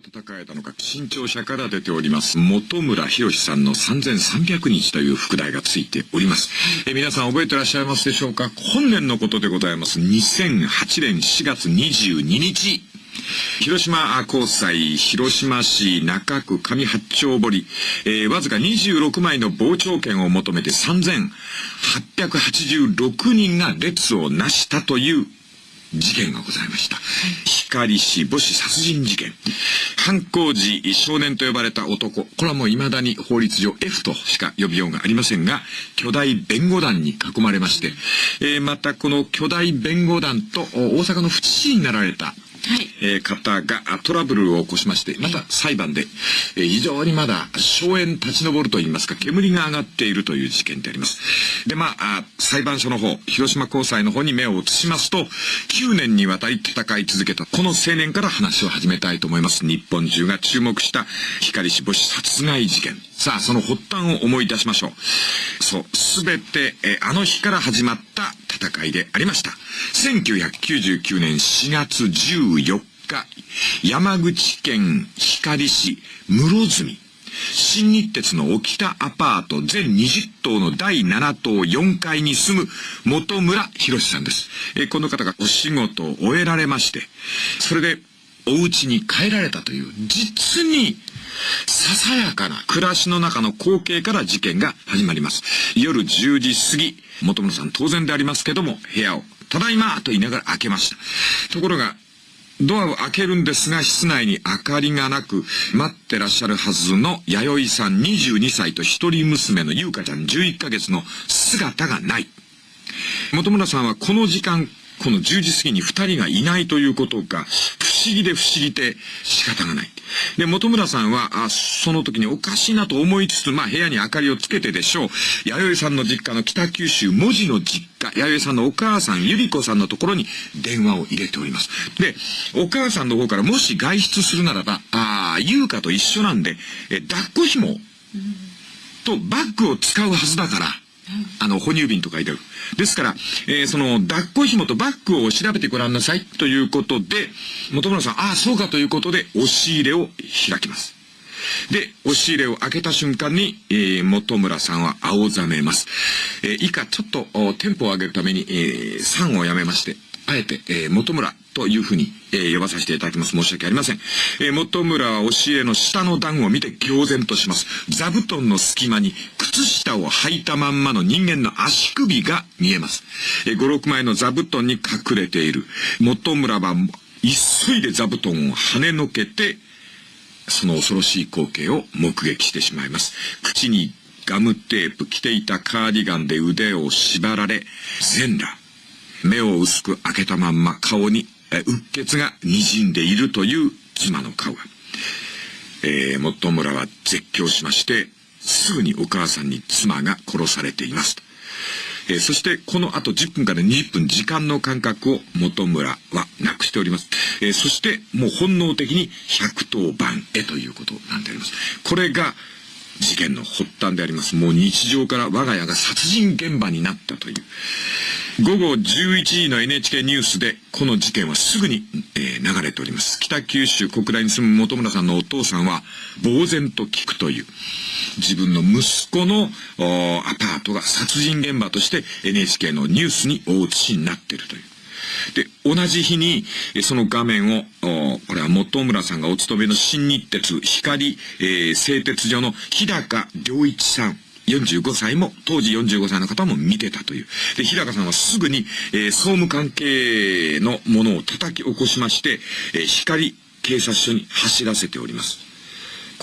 戦えたのか、新潮社から出ております、本村博さんの3300日という副題がついております。え皆さん覚えてらっしゃいますでしょうか？本年のことでございます。2008年4月22日。広島高裁、広島市中区上八丁堀、えー、わずか26枚の傍聴券を求めて3886人が列をなしたという事件がございました。光氏母子殺人事件。犯行時少年と呼ばれた男。これはもう未だに法律上 F としか呼びようがありませんが、巨大弁護団に囲まれまして、えー、またこの巨大弁護団と大阪の府知事になられた、えー、方がトラブルを起こしまして、また裁判で、えー、非常にまだ硝煙立ち上るといいますか、煙が上がっているという事件であります。で、まあ、裁判所の方、広島高裁の方に目を移しますと、9年にわたり戦い続けた、この青年から話を始めたいと思います。日本中が注目した光死母子殺害事件。さあ、その発端を思い出しましょう。そう、すべて、えあの日から始まった戦いでありました。1999年4月14日、山口県光市室積。新日鉄の沖田アパート全20棟の第7棟4階に住む本村博さんです。えこの方がお仕事を終えられまして、それでお家に帰られたという、実にささやかな暮らしの中の光景から事件が始まります。夜10時過ぎ、元村さん当然でありますけども、部屋を、ただいまと言いながら開けました。ところが、ドアを開けるんですが、室内に明かりがなく、待ってらっしゃるはずの弥生さん22歳と一人娘の優香ちゃん11ヶ月の姿がない。元村さんはこの時間、この10時過ぎに二人がいないということが、不思議で不思議で仕方がない。で、本村さんは、あその時におかしいなと思いつつ、まあ部屋に明かりをつけてでしょう。弥生さんの実家の北九州文字の実家、弥生さんのお母さん、ゆり子さんのところに電話を入れております。で、お母さんの方からもし外出するならば、ああ、優香と一緒なんで、え、抱っこ紐とバッグを使うはずだから、あの、哺乳瓶と書いてある。ですから、えー、その、抱っこ紐とバッグを調べてごらんなさいということで、本村さん、ああ、そうかということで、押し入れを開きます。で、押し入れを開けた瞬間に、えー、本村さんは青ざめます。えー、以下、ちょっと、テンポを上げるために、えー、3をやめまして、あえて、えー、元村というふうに、えー、呼ばさせていただきます。申し訳ありません。えー、元村は教えの下の段を見て呆然とします。座布団の隙間に靴下を履いたまんまの人間の足首が見えます。えー、5、6枚の座布団に隠れている。元村は急いで座布団を跳ねのけて、その恐ろしい光景を目撃してしまいます。口にガムテープ、着ていたカーディガンで腕を縛られ、全裸。目を薄く開けたまんま顔にうっ血が滲んでいるという妻の顔。えー、元村は絶叫しまして、すぐにお母さんに妻が殺されています。えー、そしてこの後10分から20分時間の感覚を元村はなくしております。えー、そしてもう本能的に110番へということなんであります。これが事件の発端であります。もう日常から我が家が殺人現場になったという。午後11時の NHK ニュースでこの事件はすぐに、えー、流れております。北九州国大に住む本村さんのお父さんは呆然と聞くという。自分の息子のアパートが殺人現場として NHK のニュースに大映しになっているという。で、同じ日に、その画面を、これは本村さんがお勤めの新日鉄光、えー、製鉄所の日高良一さん。45歳も、当時45歳の方も見てたという。で、日高さんはすぐに、えー、総務関係のものを叩き起こしまして、えー、光警察署に走らせております。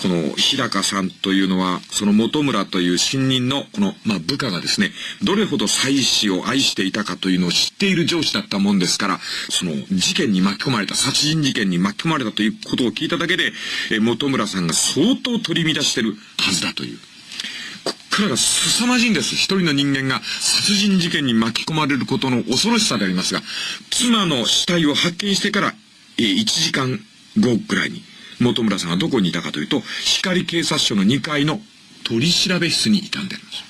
この日高さんというのは、その本村という新任のこの、まあ、部下がですね、どれほど妻子を愛していたかというのを知っている上司だったもんですから、その事件に巻き込まれた、殺人事件に巻き込まれたということを聞いただけで、え本村さんが相当取り乱してるはずだという。こっからが凄まじいんです。一人の人間が殺人事件に巻き込まれることの恐ろしさでありますが、妻の死体を発見してから、え1時間後ぐらいに、本村さんがどこにいたかというと、光警察署の2階の取り調べ室にいたんであります。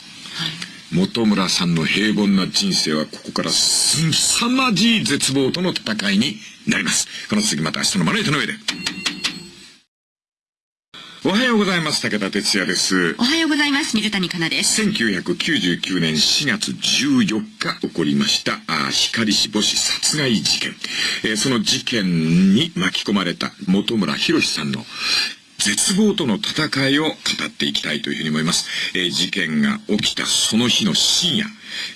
はい、本村さんの平凡な人生はここからすさまじい絶望との戦いになります。この次また明日のまな板の上で。おはようございます。武田哲也です。おはようございます。水谷香奈です。1999年4月14日起こりました、あ光市母子殺害事件。えー、その事件に巻き込まれた本村博さんの絶望との戦いを語っていきたいというふうに思います。えー、事件が起きたその日の深夜。やっ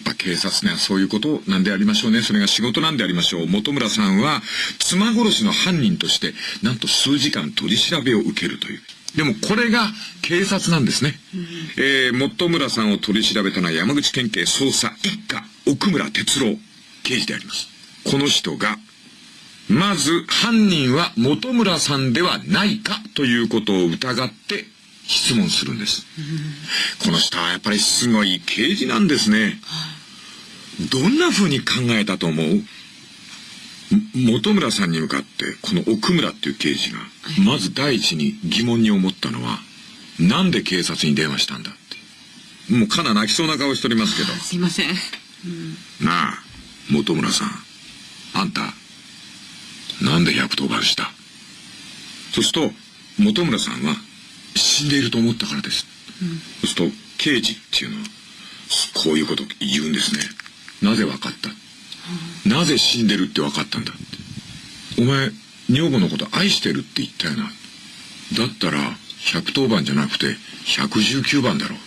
ぱ警察にはそういうことなんでありましょうね。それが仕事なんでありましょう。本村さんは妻殺しの犯人として、なんと数時間取り調べを受けるという。でもこれが警察なんですね。うん、えー、本村さんを取り調べたのは山口県警捜査一課奥村哲郎刑事であります。この人が、まず犯人は本村さんではないかということを疑って質問するんです。うん、この人はやっぱりすごい刑事なんですね。どんな風に考えたと思う？本村さんに向かってこの奥村っていう刑事がまず第一に疑問に思ったのはなんで警察に電話したんだって。もうかな泣きそうな顔しておりますけど。すいません、なあ本村さん。あんたなんで110番した？そうすると本村さんは死んでいると思ったからです、うん、そうすると刑事っていうのはこういうこと言うんですねなぜ分かった？なぜ死んでるって分かったんだ？って。お前、女房のこと愛してるって言ったよな？だったら、110番じゃなくて、119番だろう。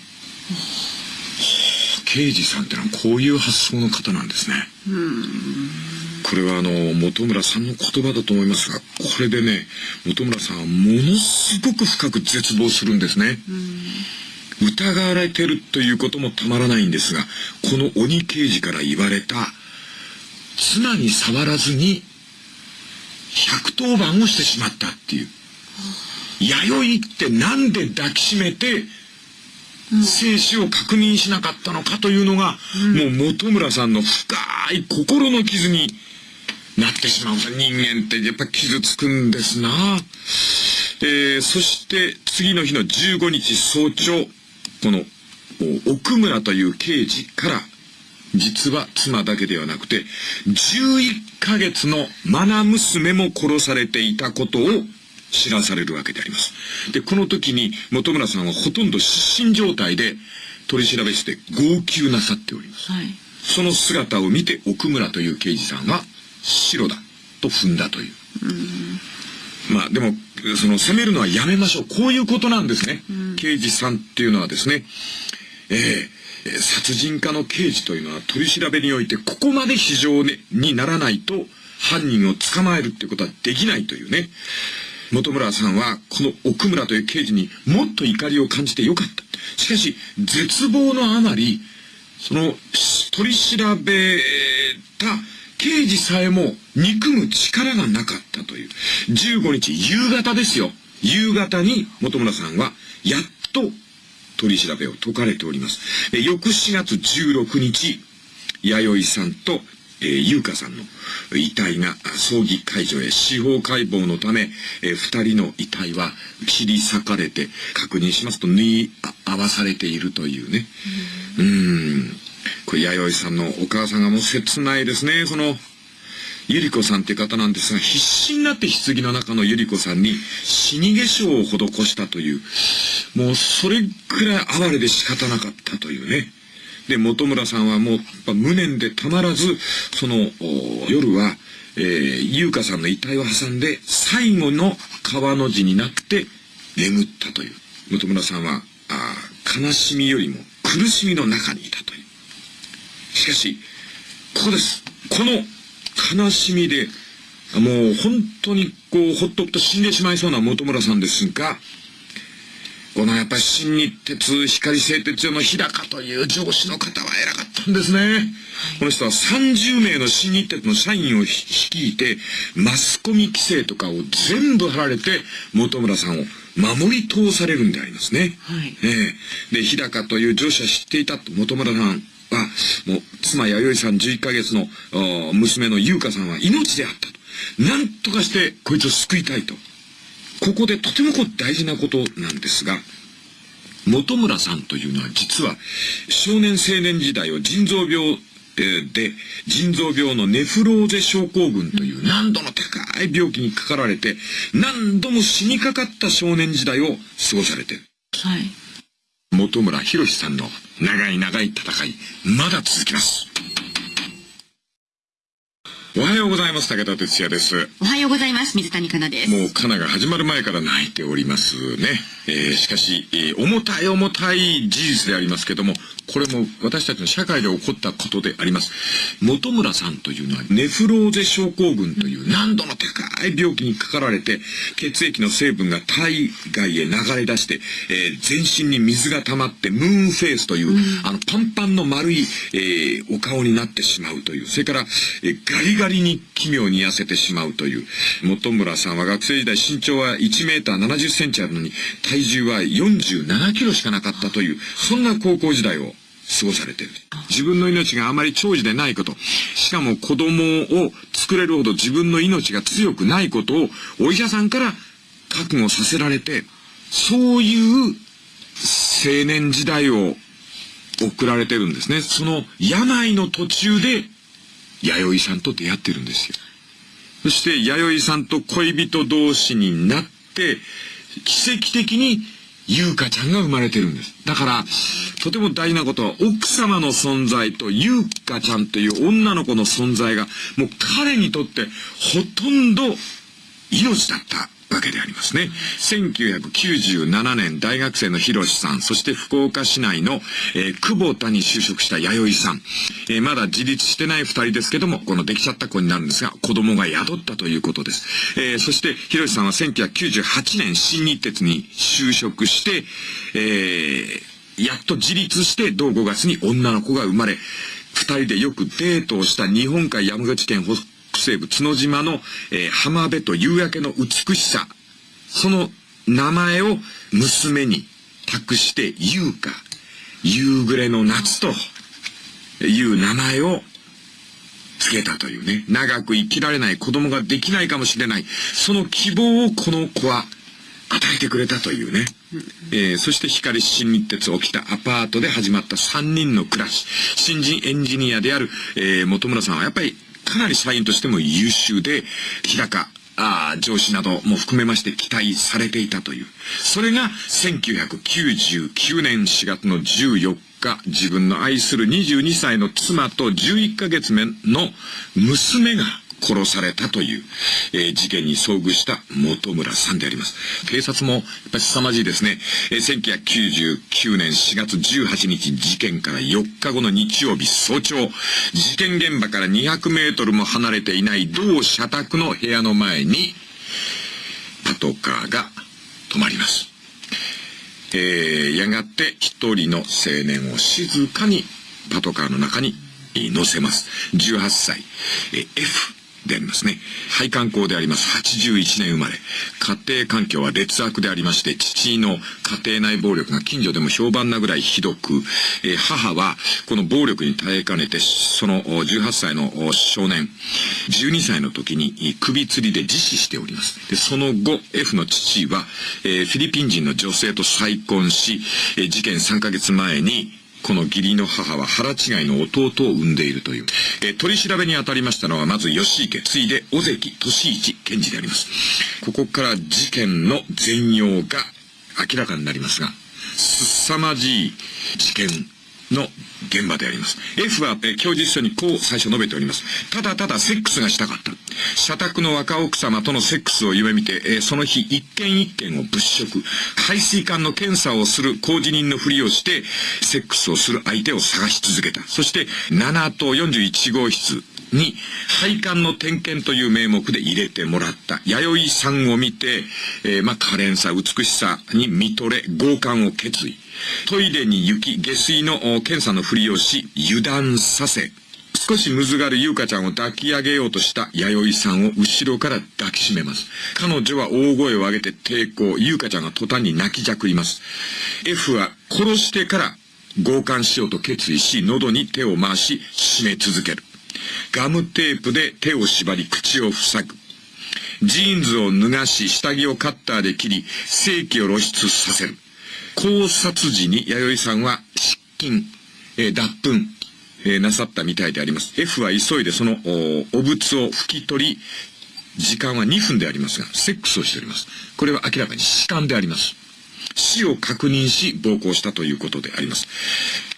刑事さんってのはこういう発想の方なんですね。これはあの、本村さんの言葉だと思いますが、これでね、本村さんはものすごく深く絶望するんですね。疑われてるということもたまらないんですが、この鬼刑事から言われた妻に触らずに110番をしてしまったっていう。弥生ってなんで抱きしめて生死を確認しなかったのかというのが、もう本村さんの深い心の傷になってしまう。人間ってやっぱ傷つくんですな。えー、そして次の日の15日早朝、この奥村という刑事から実は妻だけではなくて、11ヶ月の愛娘も殺されていたことを知らされるわけであります。で、この時に本村さんはほとんど失神状態で取り調べして号泣なさっております。はい、その姿を見て奥村という刑事さんは白だと踏んだという。うまあでも、その責めるのはやめましょう。こういうことなんですね。刑事さんっていうのはですね、えー、殺人家の刑事というのは取り調べにおいてここまで非常にならないと犯人を捕まえるってことはできないというね。本村さんはこの奥村という刑事にもっと怒りを感じてよかった。しかし絶望のあまり、その取り調べた刑事さえも憎む力がなかったという。15日夕方ですよ。夕方に本村さんはやっと取り調べを解かれております。翌4月16日、弥生さんと、えー、優香さんの遺体が葬儀会場へ司法解剖のため、えー、二人の遺体は切り裂かれて確認しますと縫い合わされているというね。うん。これ弥生さんのお母さんがもう切ないですね。そのゆり子さんって方なんですが、必死になって棺の中のゆり子さんに死に化粧を施したという、もうそれくらい哀れで仕方なかったというね。で、本村さんはもう無念でたまらず、その夜は、えー、優香さんの遺体を挟んで最後の川の字になって眠ったという。本村さんは、あ悲しみよりも苦しみの中にいたという。しかし、ここです。この悲しみで、もう本当にこう、ほっとくと死んでしまいそうな本村さんですが、このやっぱり新日鉄光製鉄所の日高という上司の方は偉かったんですね。この人は30名の新日鉄の社員を率いて、マスコミ規制とかを全部貼られて、本村さんを守り通されるんでありますね。はい。ええー、で、日高という上司は知っていたと、本村さん。は、もう、妻弥生さん11ヶ月の娘の優香さんは命であったと。なんとかしてこいつを救いたいと。ここでとてもこう大事なことなんですが、本村さんというのは実は少年青年時代を腎臓病で、腎臓病のネフローゼ症候群という難度の高い病気にかかられて、何度も死にかかった少年時代を過ごされてる。はい。本村博さんの長い長い戦い、まだ続きます。おはようございます。武田哲也です。おはようございます。水谷香奈です。もう香奈が始まる前から泣いておりますね。えー、しかし、えー、重たい重たい事実でありますけども、これも私たちの社会で起こったことであります。本村さんというのはネフローゼ症候群という難度の高い病気にかかられて、血液の成分が体外へ流れ出して、えー、全身に水が溜まってムーンフェイスという、うん、あのパンパンの丸い、えー、お顔になってしまうという、それから、えー、ガリガリに奇妙に痩せてしまうという、本村さんは学生時代身長は1メーター70センチあるのに、体重は47キロしかなかったという、そんな高校時代を過ごされてる。自分の命があまり長寿でないこと、しかも子供を作れるほど自分の命が強くないことをお医者さんから覚悟させられて、そういう青年時代を送られてるんですね。その病の途中で弥生さんと出会ってるんですよ。そして弥生さんと恋人同士になって、奇跡的に優香ちゃんが生まれてるんです。だから、とても大事なことは、奥様の存在と優香ちゃんという女の子の存在が、もう彼にとってほとんど命だったわけでありますね。1997年大学生の広さん、そして福岡市内の、えー、久保田に就職した弥生さん、えー、まだ自立してない二人ですけども、このできちゃった子になるんですが、子供が宿ったということです。えー、そして広さんは1998年新日鉄に就職して、えー、やっと自立して同5月に女の子が生まれ、二人でよくデートをした日本海山口県北西部角島の、えー、浜辺と夕焼けの美しさ、その名前を娘に託して優香、夕暮れの夏という名前を付けたというね、長く生きられない子供ができないかもしれない、その希望をこの子は与えてくれたというね。えー、そして光新日鉄起きたアパートで始まった3人の暮らし。新人エンジニアである、えー、本村さんはやっぱりかなり社員としても優秀で、日高、あ上司なども含めまして期待されていたという。それが1999年4月の14日、自分の愛する22歳の妻と11ヶ月目の娘が殺されたという、えー、事件に遭遇した本村さんであります。警察もやっぱり凄まじいですね。えー、1999年4月18日事件から4日後の日曜日早朝、事件現場から200メートルも離れていない同社宅の部屋の前に、パトカーが止まります。えー、やがて一人の青年を静かにパトカーの中に乗せます。18歳、え F でありますね。配管工であります。81年生まれ。家庭環境は劣悪でありまして、父の家庭内暴力が近所でも評判なぐらいひどく、えー、母はこの暴力に耐えかねて、その18歳の少年、12歳の時に首吊りで自死しております。で、その後、F の父は、えー、フィリピン人の女性と再婚し、えー、事件3ヶ月前にこの義理の母は腹違いの弟を産んでいるという。え取り調べに当たりましたのは、まず吉池、次いで尾関俊一検事であります。ここから事件の全容が明らかになりますが、すさまじい事件の現場であります。F は、え供述書にこう最初述べております。ただただセックスがしたかった。社宅の若奥様とのセックスを夢見て、えその日一件一件を物色。排水管の検査をする工事人のふりをして、セックスをする相手を探し続けた。そして、7と41号室、に、配管の点検という名目で入れてもらった。弥生さんを見て、えー、まあ、可憐さ、美しさに見とれ、強姦を決意。トイレに行き、下水の検査のふりをし、油断させ、少しむずがる優香ちゃんを抱き上げようとした弥生さんを後ろから抱きしめます。彼女は大声を上げて抵抗、優香ちゃんが途端に泣きじゃくります。F は殺してから強姦しようと決意し、喉に手を回し、締め続ける。ガムテープで手を縛り口を塞ぐ。ジーンズを脱がし、下着をカッターで切り、正気を露出させる。考察時に弥生さんは失禁、えー、脱粉、えー、なさったみたいであります。F は急いでそのお物を拭き取り、時間は2分でありますが、セックスをしております。これは明らかに死感であります。死を確認し、暴行したということであります。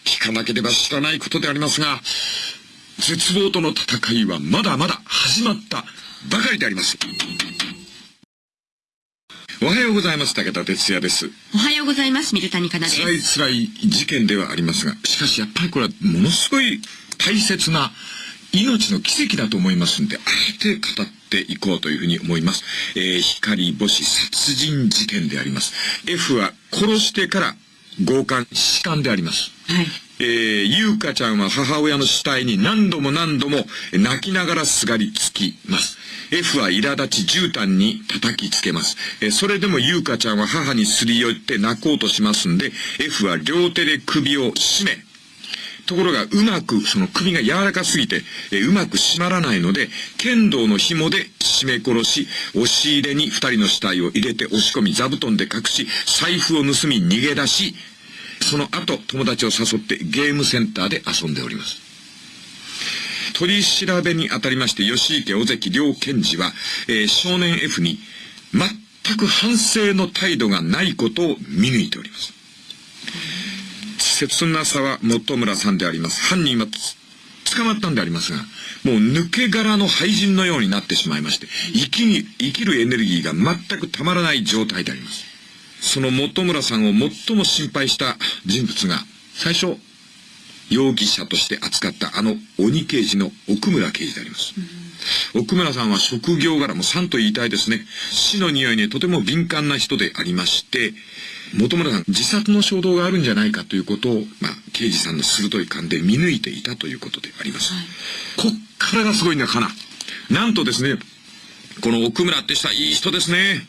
聞かなければ知らないことでありますが、絶望との戦いはまだまだ始まったばかりであります。おはようございます。武田哲也です。おはようございます。水谷香奈です。辛い辛い事件ではありますが、しかしやっぱりこれはものすごい大切な命の奇跡だと思いますんで、あえて語っていこうというふうに思います。えー、光星殺人事件であります。F は殺してから強姦、死姦であります。はい。えー、ゆうかちゃんは母親の死体に何度も何度も泣きながらすがりつきます。F は苛立ち絨毯に叩きつけます。えそれでも優香ちゃんは母にすり寄って泣こうとしますんで、F は両手で首を絞め、ところがうまく、その首が柔らかすぎて、えうまく締まらないので、剣道の紐で絞め殺し、押し入れに二人の死体を入れて押し込み、座布団で隠し、財布を盗み逃げ出し、その後、友達を誘ってゲームセンターで遊んでおります。取り調べにあたりまして、吉池尾関両検事は、えー、少年 F に全く反省の態度がないことを見抜いております。切なさは本村さんであります。犯人は捕まったんでありますが、もう抜け殻の廃人のようになってしまいまして、生き、生きるエネルギーが全くたまらない状態であります。その本村さんを最も心配した人物が、最初、容疑者として扱ったあの鬼刑事の奥村刑事であります。奥村さんは職業柄も3と言いたいですね。死の匂いにとても敏感な人でありまして、本村さん、自殺の衝動があるんじゃないかということを、まあ、刑事さんの鋭い勘で見抜いていたということであります。はい、こっからがすごいんだ、かな。なんとですね、この奥村って人はいい人ですね。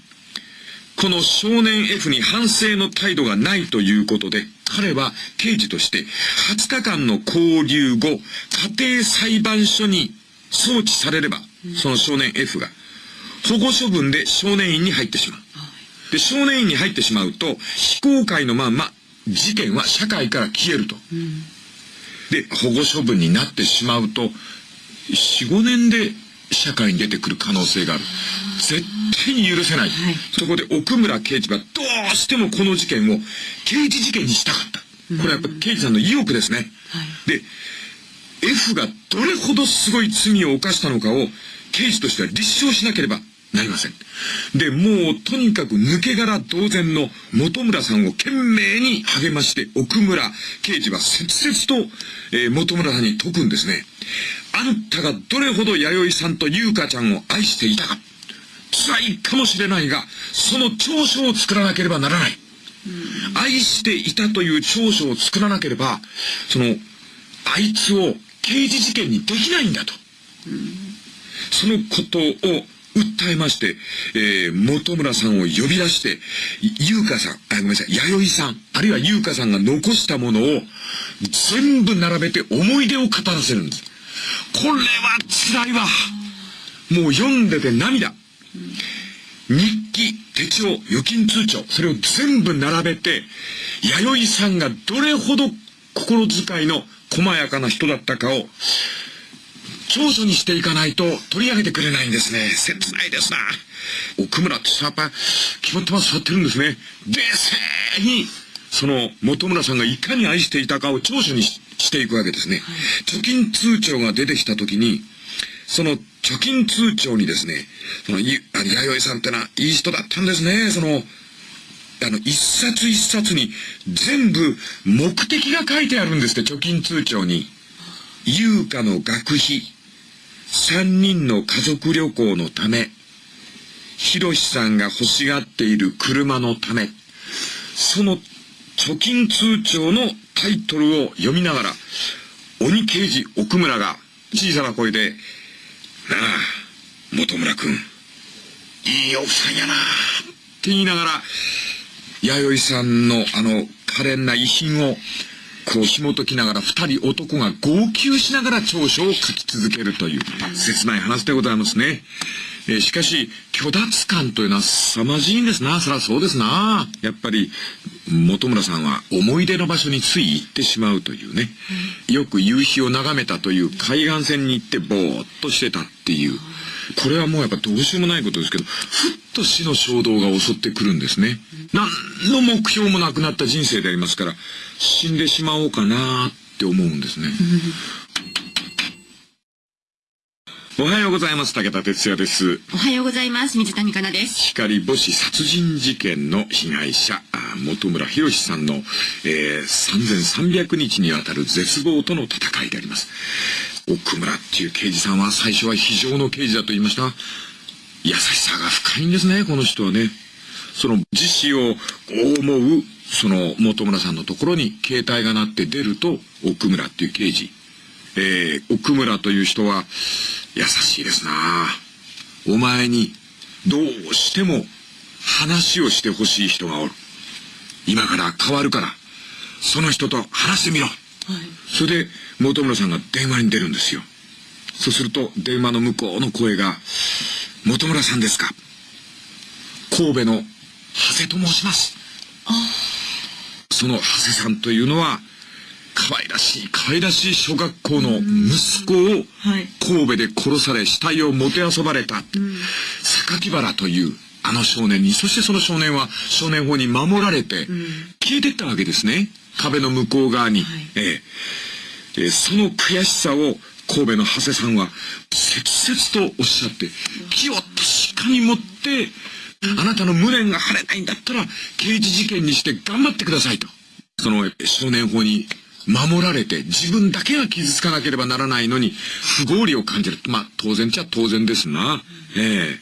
この少年 F に反省の態度がないということで、彼は刑事として20日間の交留後、家庭裁判所に送致されれば、その少年 F が保護処分で少年院に入ってしまう。で、少年院に入ってしまうと、非公開のまま、事件は社会から消えると。で、保護処分になってしまうと、4、5年で社会に出てくる可能性がある。絶対に許せない。はい、そこで奥村刑事はどうしてもこの事件を刑事事件にしたかった。これはやっぱ刑事さんの意欲ですね。はい、で、F がどれほどすごい罪を犯したのかを刑事としては立証しなければなりません。で、もうとにかく抜け殻同然の本村さんを懸命に励まして奥村刑事は切々と、えー、本村さんに説くんですね。あんたがどれほど弥生さんと優香ちゃんを愛していたか。辛いかもしれないが、その長所を作らなければならない。愛していたという長所を作らなければ、その、あいつを刑事事件にできないんだと。そのことを訴えまして、えー、本村さんを呼び出して、優香さん、あ、ごめんなさい、弥生さん、あるいは優香さんが残したものを全部並べて思い出を語らせるんです。これは辛いわ。もう読んでて涙。日記、手帳、預金通帳、それを全部並べて、弥生さんがどれほど心遣いの細やかな人だったかを長所にしていかないと取り上げてくれないんですね。切ないですな。奥村ってやっぱ決まってます、座ってるんですね。冷静に、その本村さんがいかに愛していたかを長所にしていくわけですね。貯金通帳が出てきた時に、その貯金通帳にですね、その、い、あの、弥生さんってのは、いい人だったんですね。その、あの、一冊一冊に全部目的が書いてあるんですって、貯金通帳に。優香の学費、三人の家族旅行のため、ひろしさんが欲しがっている車のため、その貯金通帳のタイトルを読みながら、鬼刑事奥村が小さな声で、なあ、元村くん、いい奥さんやな。って言いながら、弥生さんのあの可憐な遺品をこう紐解きながら二人男が号泣しながら長所を書き続けるという切ない話でございますね。えしかし、虚脱感というのは凄まじいんですな。そりゃそうですな。やっぱり、本村さんは思い出の場所につい行ってしまうというね。よく夕日を眺めたという海岸線に行ってぼーっとしてたっていう。これはもうやっぱどうしようもないことですけど、ふっと死の衝動が襲ってくるんですね。何の目標もなくなった人生でありますから、死んでしまおうかなって思うんですね。おはようございます。武田哲也です。おはようございます。水谷香奈です。光母子殺人事件の被害者、あ本村博さんの、えー、3300日にわたる絶望との戦いであります。奥村っていう刑事さんは最初は非常の刑事だと言いました。優しさが深いんですね、この人はね。その自死を思う、その本村さんのところに携帯が鳴って出ると、奥村っていう刑事。えー、奥村という人は優しいですなお前にどうしても話をしてほしい人がおる。今から変わるから、その人と話してみろ。それで、本村さんが電話に出るんですよ。そうすると、電話の向こうの声が、本村さんですか神戸の長谷と申します。その長谷さんというのは、可愛らしい、可愛らしい小学校の息子をはい神戸で殺され死体をもてあそばれた、榊原というあの少年に、そしてその少年は少年法に守られて、消えてったわけですね。壁の向こう側に。はいえええーその悔しさを神戸の長谷さんは切々とおっしゃって、気を確かに持って、あなたの無念が晴れないんだったら、刑事事件にして頑張ってくださいと。その少年法に守られて、自分だけが傷つかなければならないのに、不合理を感じる。まあ、当然ちゃ当然ですな。え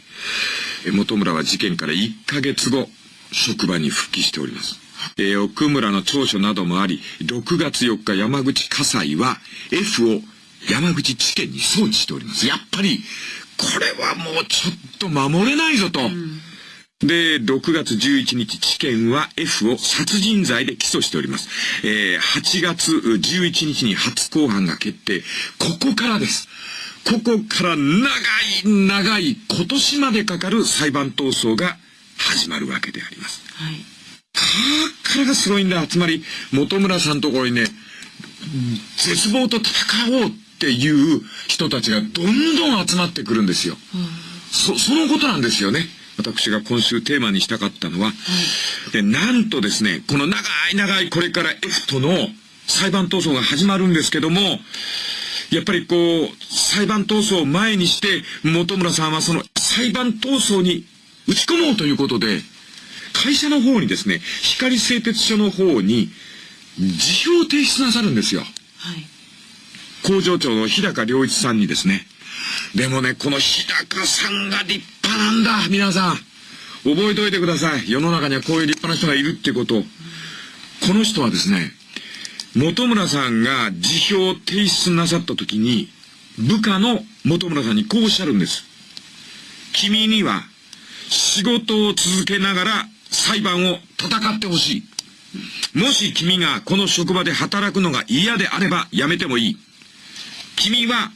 え本村は事件から1ヶ月後、職場に復帰しております。えー奥村の長所などもあり、6月4日山口火災は F を山口地検に送致しております。やっぱり、これはもうちょっと守れないぞと。で、6月11日、地検は F を殺人罪で起訴しております。えー8月11日に初公判が決定。ここからです。ここから長い長い今年までかかる裁判闘争が始まるわけであります。はい。だからがすごいんだ。つまり、本村さんのところにね、絶望と戦おうっていう人たちがどんどん集まってくるんですよ。そ、そのことなんですよね。私が今週テーマにしたかったのは。で、なんとですね、この長い長いこれから F との裁判闘争が始まるんですけども、やっぱりこう、裁判闘争を前にして、本村さんはその裁判闘争に打ち込もうということで、会社の方にですね、光製鉄所の方に、辞表を提出なさるんですよ。はい。工場長の日高良一さんにですね。でもね、この日高さんが立派なんだ、皆さん。覚えておいてください。世の中にはこういう立派な人がいるってこと。この人はですね、本村さんが辞表を提出なさった時に、部下の本村さんにこうおっしゃるんです。君には仕事を続けながら裁判を戦ってほしい。もし君がこの職場で働くのが嫌であればやめてもいい。君は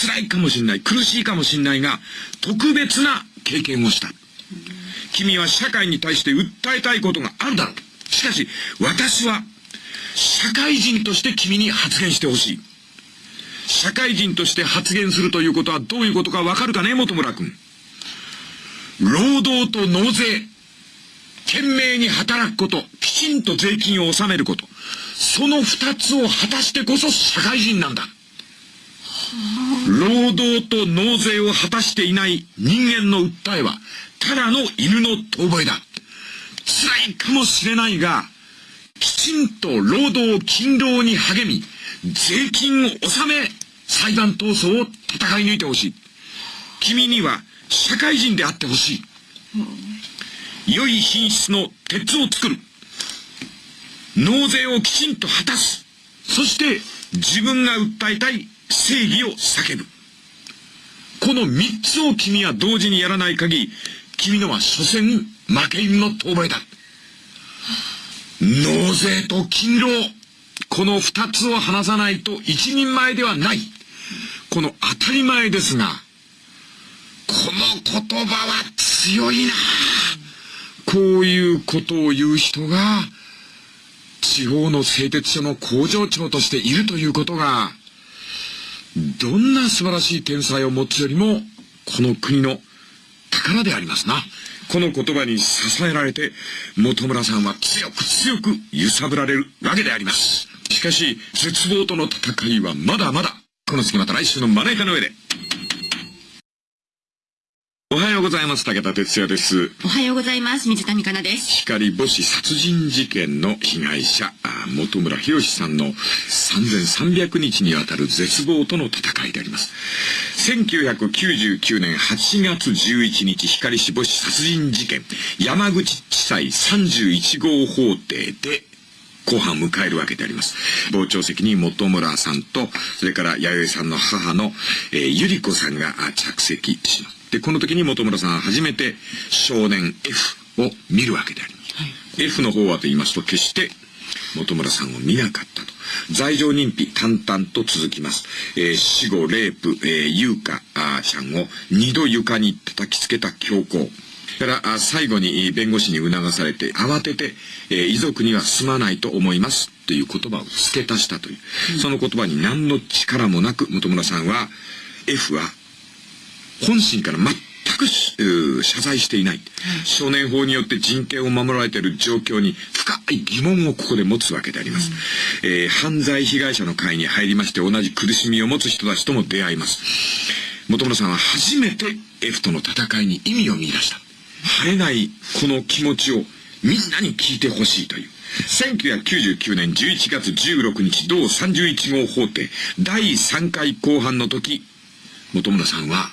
辛いかもしれない、苦しいかもしれないが、特別な経験をした。君は社会に対して訴えたいことがあるだろう。しかし、私は社会人として君に発言してほしい。社会人として発言するということはどういうことかわかるかね、本村君。労働と納税。懸命に働くこと、きちんと税金を納めること。その二つを果たしてこそ社会人なんだ。労働と納税を果たしていない人間の訴えは、ただの犬の遠吠えだ。辛いかもしれないが、きちんと労働勤労に励み、税金を納め、裁判闘争を戦い抜いてほしい。君には社会人であってほしい。良い品質の鉄を作る。納税をきちんと果たす。そして自分が訴えたい正義を叫ぶ。この三つを君は同時にやらない限り、君のは所詮負け犬の遠吠えだ。納税と勤労。この二つを話さないと一人前ではない。この当たり前ですが、この言葉は強いなこういうことを言う人が、地方の製鉄所の工場長としているということが、どんな素晴らしい天才を持つよりも、この国の宝でありますな。この言葉に支えられて、本村さんは強く強く揺さぶられるわけであります。しかし、絶望との戦いはまだまだ。この次また来週のまな板の上で。おはようございます。武田哲也です。おはようございます。水谷香奈です。光母子殺人事件の被害者、本村博さんの3300日にわたる絶望との戦いであります。1999年8月11日、光市母子殺人事件、山口地裁31号法廷で、後半を迎えるわけであります。傍聴席に本村さんと、それから弥生さんの母の、えー、ゆり子さんが着席します。で、この時に本村さんは初めて少年 F を見るわけであります。はい、F の方はと言いますと、決して本村さんを見なかったと。罪状認否淡々と続きます。えー、死後、レイプ、えー、優香ちゃんを二度床に叩きつけた強行。から最後に弁護士に促されて慌てて、えー、遺族にはすまないと思いますという言葉を付け足したという、うん、その言葉に何の力もなく本村さんは F は本心から全く謝罪していない、少年法によって人権を守られている状況に深い疑問をここで持つわけであります、うん、えー、犯罪被害者の会に入りまして同じ苦しみを持つ人たちとも出会います。本村さんは初めて F との戦いに意味を見出した。晴れないこの気持ちをみんなに聞いてほしいという。1999年11月16日同31号法廷第3回公判の時本村さんは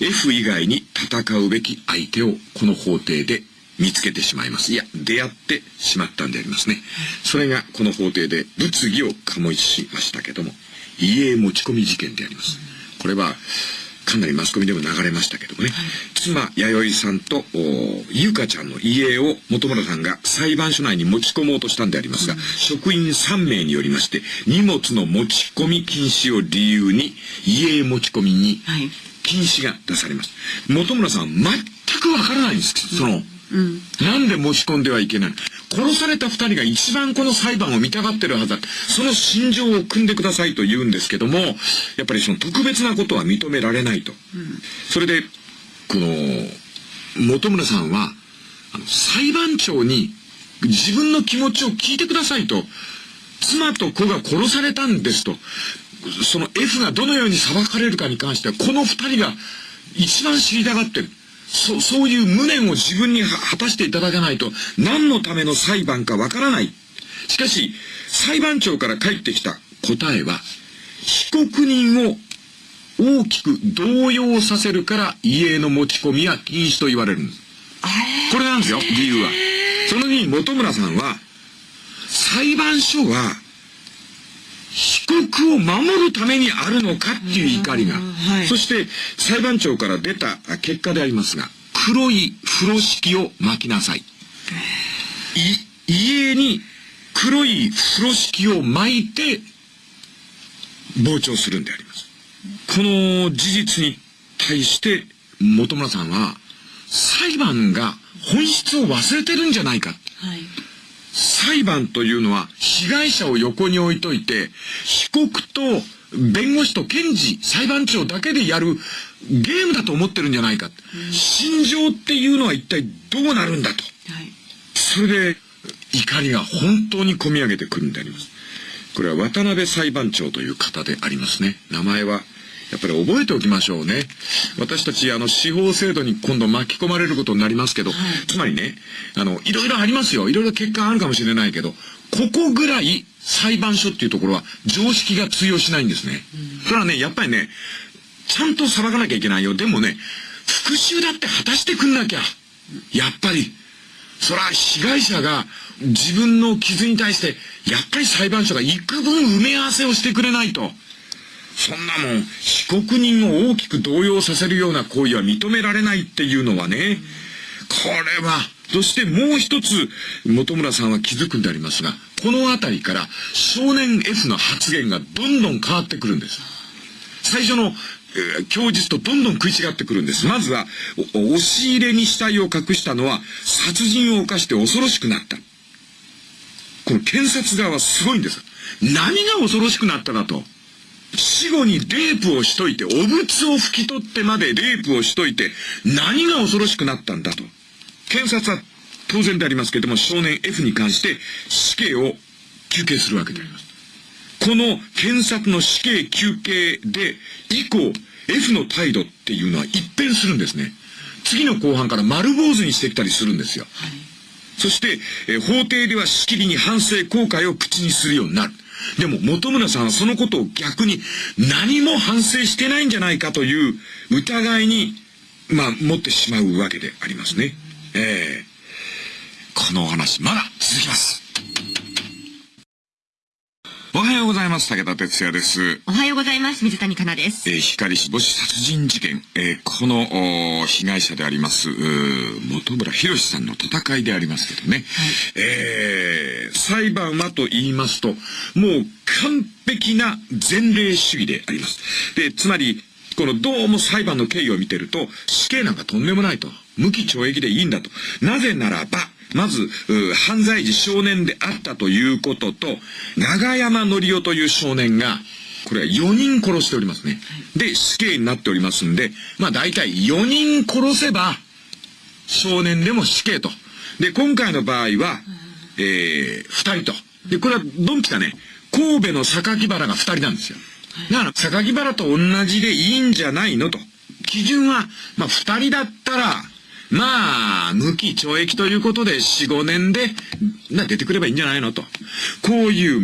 F 以外に戦うべき相手をこの法廷で見つけてしまいます。いや、出会ってしまったんでありますね。それがこの法廷で物議を醸しましたけども、家へ持ち込み事件であります。これは、かなりマスコミでも流れましたけどもね、はい、妻、弥生さんと、ゆかちゃんの家を本村さんが裁判所内に持ち込もうとしたんでありますが、うん、職員3名によりまして、荷物の持ち込み禁止を理由に、家へ持ち込みに、禁止が出されます。本村さん全くわからないんです。その、うん、なんで持ち込んではいけない殺された二人が一番この裁判を見たがってるはずだ。その心情を組んでくださいと言うんですけども、やっぱりその特別なことは認められないと。うん、それで、この、本村さんは、あの、裁判長に自分の気持ちを聞いてくださいと。妻と子が殺されたんですと。その F がどのように裁かれるかに関しては、この二人が一番知りたがってる。そ、そういう無念を自分に果たしていただかないと、何のための裁判かわからない。しかし、裁判長から返ってきた答えは、被告人を大きく動揺させるから家への持ち込みは禁止と言われるんです。これなんですよ、理由は。そのに本村さんは、裁判所は、被告を守るためにあるのかっていう怒りが、はい、そして裁判長から出た結果でありますが黒い風呂敷を巻きなさい家に黒い風呂敷を巻いて傍聴するんであります。この事実に対して本村さんは裁判が本質を忘れてるんじゃないか、はい裁判というのは被害者を横に置いといて、被告と弁護士と検事、裁判長だけでやるゲームだと思ってるんじゃないか。うん、心情っていうのは一体どうなるんだと。はい、それで怒りが本当に込み上げてくるんであります。これは渡辺裁判長という方でありますね。名前はやっぱり覚えておきましょうね。私たち、あの、司法制度に今度巻き込まれることになりますけど、はい、つまりね、あの、いろいろありますよ。いろいろ結果あるかもしれないけど、ここぐらい裁判所っていうところは常識が通用しないんですね。うん、それはね、やっぱりね、ちゃんと裁かなきゃいけないよ。でもね、復讐だって果たしてくんなきゃ。やっぱり、そら被害者が自分の傷に対して、やっぱり裁判所が幾分埋め合わせをしてくれないと。そんなもん、被告人を大きく動揺させるような行為は認められないっていうのはね、これは、そしてもう一つ、本村さんは気づくんでありますが、このあたりから少年 F の発言がどんどん変わってくるんです。最初の供述とどんどん食い違ってくるんです。まずは、押し入れに死体を隠したのは、殺人を犯して恐ろしくなった。この検察側はすごいんです。何が恐ろしくなったかと。死後にレイプをしといて、お物を拭き取ってまでレイプをしといて、何が恐ろしくなったんだと。検察は当然でありますけれども、少年 F に関して死刑を求刑するわけであります。この検察の死刑求刑で、以降、F の態度っていうのは一変するんですね。次の後半から丸坊主にしてきたりするんですよ。はい、そして、え法廷ではしきりに反省後悔を口にするようになる。でも本村さんはそのことを逆に何も反省してないんじゃないかという疑いに、まあ、持ってしまうわけでありますね。ええー、このお話、まだ続きます。おはようございます。武田哲也です。おはようございます。水谷香奈です。えー、光死母子殺人事件、えー、この被害者であります、本村博さんの戦いでありますけどね。はい、えー、裁判はと言いますと、もう完璧な前例主義であります。で、つまり、このどうも裁判の経緯を見てると、死刑なんかとんでもないと。無期懲役でいいんだと。なぜならば、まず、犯罪時少年であったということと、長山則夫という少年が、これは4人殺しておりますね。で、死刑になっておりますんで、まあ大体4人殺せば、少年でも死刑と。で、今回の場合は、えー、2人と。で、これはドンピカね、神戸の榊原が2人なんですよ。だから、榊原と同じでいいんじゃないのと。基準は、まあ2人だったら、まあ、無期懲役ということで4、5年で、な、出てくればいいんじゃないのと。こういう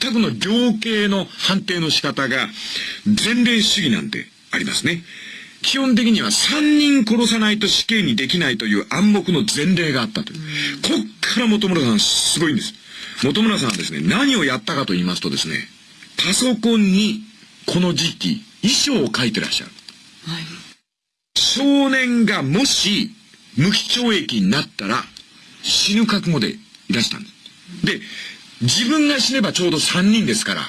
全くの量刑の判定の仕方が、前例主義なんてありますね。基本的には3人殺さないと死刑にできないという暗黙の前例があったという。こっから本村さんすごいんです。本村さんはですね、何をやったかと言いますとですね、パソコンにこの時期、遺書を書いてらっしゃる。はい。少年がもし無期懲役になったら死ぬ覚悟でいらしたんです。で、自分が死ねばちょうど3人ですから、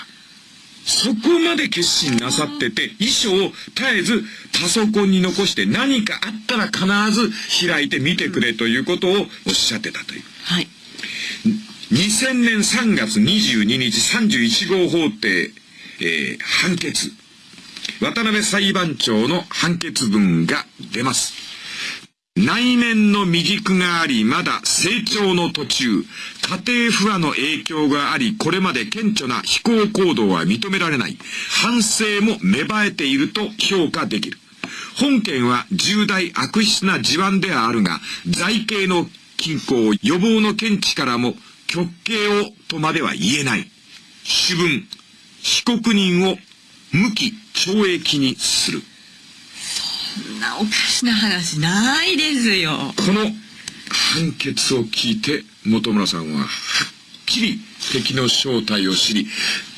そこまで決心なさってて、遺書を絶えずパソコンに残して何かあったら必ず開いて見てくれということをおっしゃってたという。はい。2000年3月22日31号法廷、えー、判決。渡辺裁判長の判決文が出ます。内面の未熟があり、まだ成長の途中、家庭不和の影響があり、これまで顕著な非行行動は認められない。反省も芽生えていると評価できる。本件は重大悪質な事案ではあるが、財形の均衡、予防の見地からも、極刑をとまでは言えない。主文、被告人を無期懲役にする。そんなおかしな話ないですよ。この判決を聞いて、本村さんははっきり敵の正体を知り、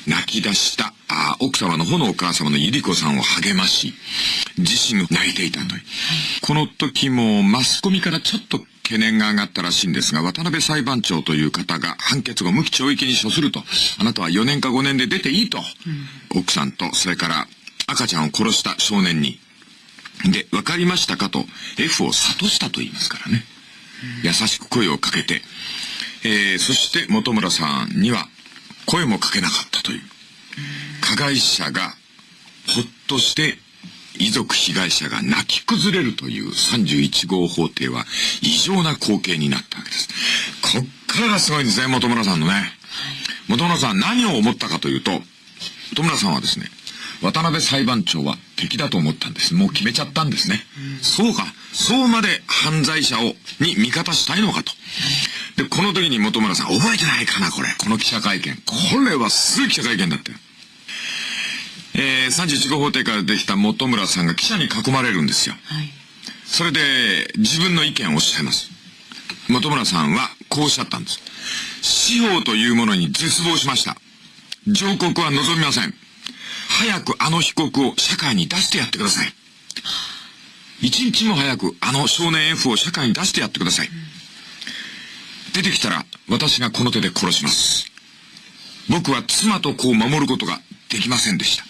泣き出したあ奥様の方のお母様の百合子さんを励まし、自身泣いていたという。この時もマスコミからちょっと懸念が上がったらしいんですが、渡辺裁判長という方が判決後無期懲役に処すると、あなたは4年か5年で出ていいと、うん、奥さんと、それから赤ちゃんを殺した少年にで、わかりましたかと F を諭したと言いますからね。優しく声をかけて、えー、そして本村さんには声もかけなかったという。加害者がほっとして遺族被害者が泣き崩れるという31号法廷は異常な光景になったわけです。こっからがすごいんですね、本村さんのね。本村さん何を思ったかというと、本村さんはですね、渡辺裁判長は敵だと思ったんです。もう決めちゃったんですね。うん、そうか。そうまで犯罪者を、に味方したいのかと。で、この時に本村さん、覚えてないかな、これ。この記者会見。これはすごい記者会見だったよ。えー、31号法廷からできた本村さんが記者に囲まれるんですよ。はい。それで、自分の意見をおっしゃいます。本村さんは、こうおっしゃったんです。司法というものに絶望しました。上告は望みません。早くあの被告を社会に出してやってください。一日も早くあの少年 F を社会に出してやってください。出てきたら私がこの手で殺します。僕は妻と子を守ることができませんでした。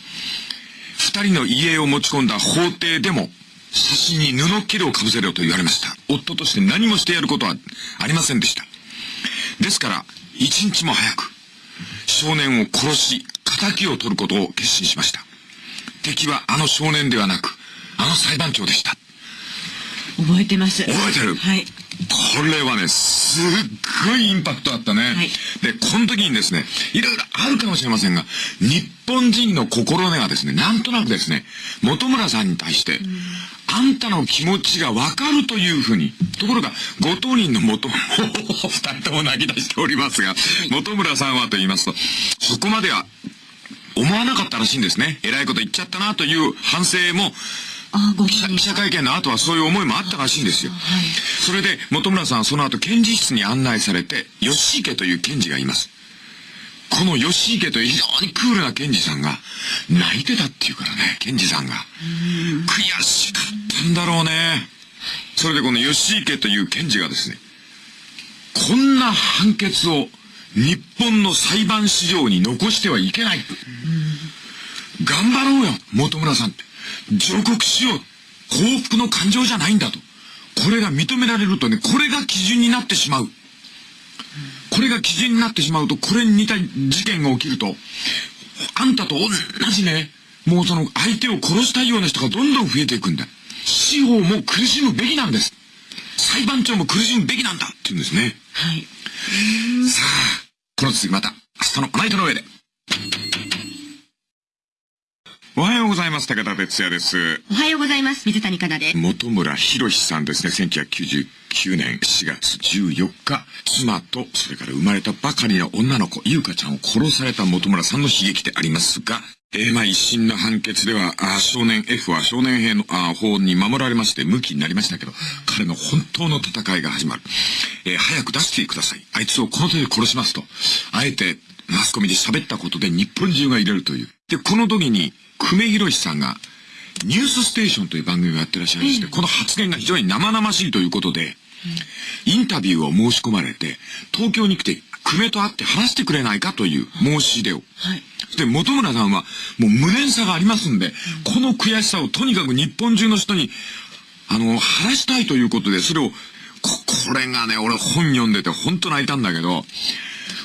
二人の家を持ち込んだ法廷でも、写真に布切れをかぶせろと言われました。夫として何もしてやることはありませんでした。ですから、一日も早く、少年を殺し、仇を取ることを決心しました。敵はあの少年ではなく、あの裁判長でした。覚えてます。覚えてるはい。これはね、すっごいインパクトあったね。はいで、この時にですね、いろいろあるかもしれませんが、日本人の心根はですね、なんとなくですね、本村さんに対して、あんたの気持ちがわかるというふうに。ところが、ご当人の元、二人とも泣き出しておりますが、本村さんはと言いますと、そこまでは思わなかったらしいんですね。偉いこと言っちゃったなという反省も、記者会見の後はそういう思いもあったらしいんですよ。はい。それで、本村さんはその後、検事室に案内されて、吉池という検事がいます。この吉池という非常にクールな検事さんが、泣いてたっていうからね、検事さんが。悔しかったんだろうね。それでこの吉池という検事がですね、こんな判決を日本の裁判史上に残してはいけない。頑張ろうよ、本村さんって。上告しよう。幸福の感情じゃないんだと。これが認められるとね、これが基準になってしまう。これが基準になってしまうと、これに似た事件が起きると、あんたと同じね、もうその相手を殺したいような人がどんどん増えていくんだ。司法も苦しむべきなんです。裁判長も苦しむべきなんだって言うんですね。はい。さあ、この続きまた、明日のナイトの上で。おはようございます。武田哲也です。おはようございます。水谷香奈です。本村博さんですね。1999年4月14日、妻と、それから生まれたばかりの女の子、優香ちゃんを殺された本村さんの悲劇でありますが、えー、まあ一審の判決では、あー少年 F は少年兵のあー法に守られまして、無期になりましたけど、彼の本当の戦いが始まる。えー早く出してください。あいつをこの手で殺しますと。あえて、マスコミで喋ったことで日本中が入れるという。で、この時に、久米宏さんが、ニュースステーションという番組をやってらっしゃいまして、この発言が非常に生々しいということで、インタビューを申し込まれて、東京に来て、久米と会って話してくれないかという申し出を。はい。で、本村さんは、もう無念さがありますんで、この悔しさをとにかく日本中の人に、あの、晴らしたいということで、それを、こ、これがね、俺本読んでて本当泣いたんだけど、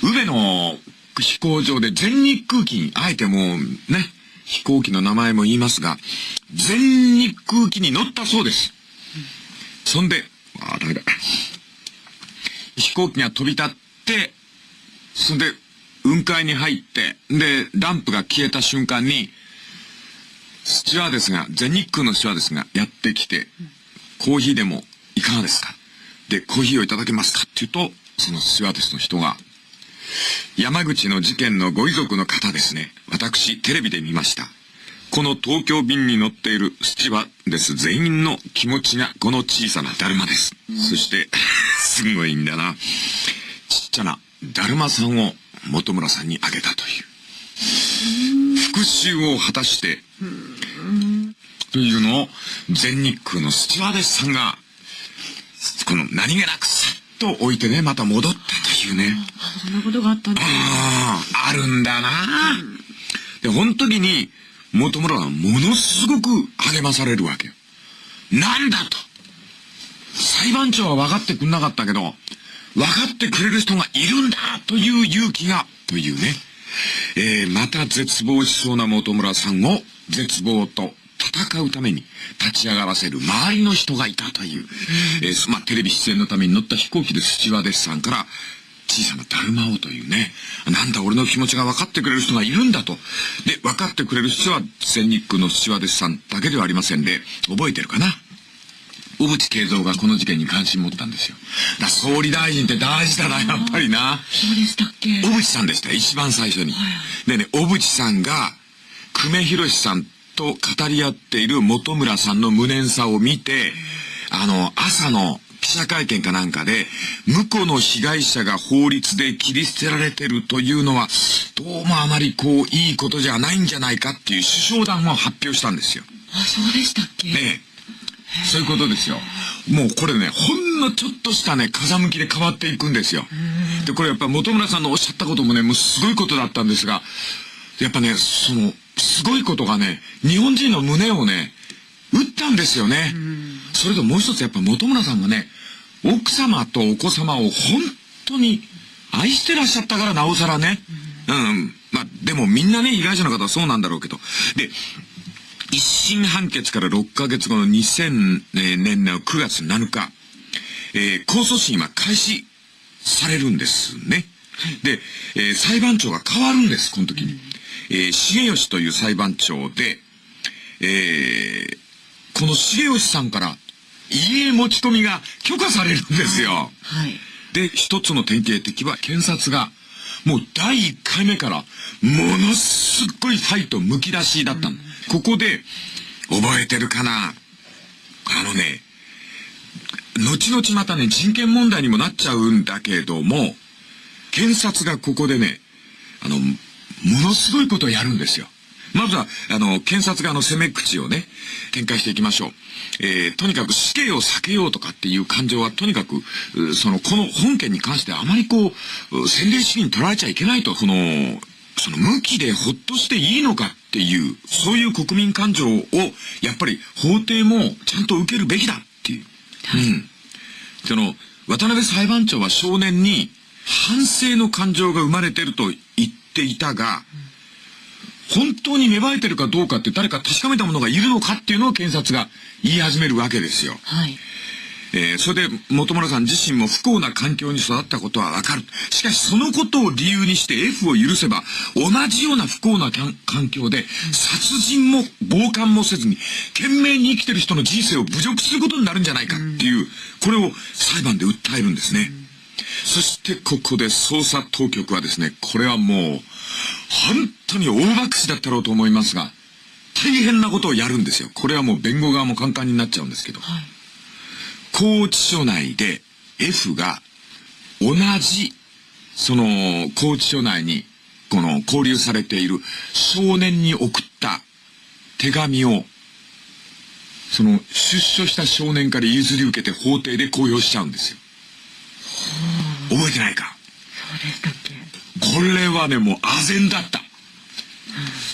宇部の飛行場で全日空機に、あえてもうね、飛行機の名前も言いますが、全日空機に乗ったそうです。そんで、あ、ダメだ。飛行機が飛び立って、そんで、雲海に入って、で、ランプが消えた瞬間に、スチュワーデスが、全日空のスチュワーデスがやってきて、コーヒーでもいかがですか？で、コーヒーをいただけますか？って言うと、そのスチュワーデスの人が、山口の事件のご遺族の方ですね。私、テレビで見ました。この東京便に乗っているスチュワーデス全員の気持ちがこの小さなだるまです。そして、すごいんだな。ちっちゃなだるまさんを本村さんにあげたという。復讐を果たして、というのを全日空のスチュワーデスさんが、この何気なくさっと置いてね、また戻ったというね。あそんなことがあったんですね。ああ、あるんだな。で、この時に、元村はものすごく励まされるわけよ。なんだと。裁判長は分かってくんなかったけど、分かってくれる人がいるんだという勇気が、というね。えー、また絶望しそうな元村さんを絶望と戦うために立ち上がらせる周りの人がいたという、えー、まあ、テレビ出演のために乗った飛行機でスチュワーデスさんから、小さなだるまをというね。なんだ俺の気持ちが分かってくれる人がいるんだと。で、分かってくれる人は全日空のスチュワーデスさんだけではありませんで、覚えてるかな？小渕恵三がこの事件に関心持ったんですよ。だ総理大臣って大事だな、やっぱりな。そうでしたっけ？小渕さんでしたよ、一番最初に。でね、小渕さんが、久米宏さんと語り合っている本村さんの無念さを見て、あの、朝の記者会見かなんかで、婿の被害者が法律で切り捨てられてるというのは、どうもあまりこう、いいことじゃないんじゃないかっていう首相談を発表したんですよ。あ、そうでしたっけ？ねえ。そういうことですよ。もうこれね、ほんのちょっとしたね、風向きで変わっていくんですよ。で、これやっぱ本村さんのおっしゃったこともね、もうすごいことだったんですが、やっぱね、その、すごいことがね、日本人の胸をね、打ったんですよね。それともう一つやっぱ本村さんがね、奥様とお子様を本当に愛してらっしゃったからなおさらね。うん、まあ、でもみんなね、被害者の方はそうなんだろうけど。で、一審判決から6ヶ月後の2000年の9月7日、えー、控訴審は開始されるんですね。で、えー、裁判長が変わるんです、この時に。えー、重吉という裁判長で、えー、この重吉さんから家持ち込みが許可されるんですよ。はい。で、一つの典型的は検察が、もう第1回目から、ものすっごいファイトむき出しだったの。ここで、覚えてるかな？あのね、後々またね、人権問題にもなっちゃうんだけども、検察がここでね、あの、ものすごいことをやるんですよ。まずは、あの、検察側の攻め口をね、展開していきましょう。えー、とにかく死刑を避けようとかっていう感情は、とにかく、その、この本件に関してあまりこう、洗礼主義に取られちゃいけないと、その、その向きでほっとしていいのかっていう、そういう国民感情を、やっぱり法廷もちゃんと受けるべきだっていう。はい、うん。その、渡辺裁判長は少年に反省の感情が生まれてると言っていたが、うん本当に芽生えてるかどうかって誰か確かめた者がいるのかっていうのを検察が言い始めるわけですよ。はい。えー、それで本村さん自身も不幸な環境に育ったことはわかる。しかしそのことを理由にして F を許せば同じような不幸な環境で殺人も傍観もせずに懸命に生きてる人の人生を侮辱することになるんじゃないかっていう、これを裁判で訴えるんですね。そしてここで捜査当局はですね、これはもう本当に大爆死だったろうと思いますが、大変なことをやるんですよ。これはもう弁護側も簡単になっちゃうんですけど。はい、拘置所内で F が同じ、その拘置所内に、この交流されている少年に送った手紙を、その出所した少年から譲り受けて法廷で公表しちゃうんですよ。覚えてないか？そうでしたっけ？これはね、もう唖然だった。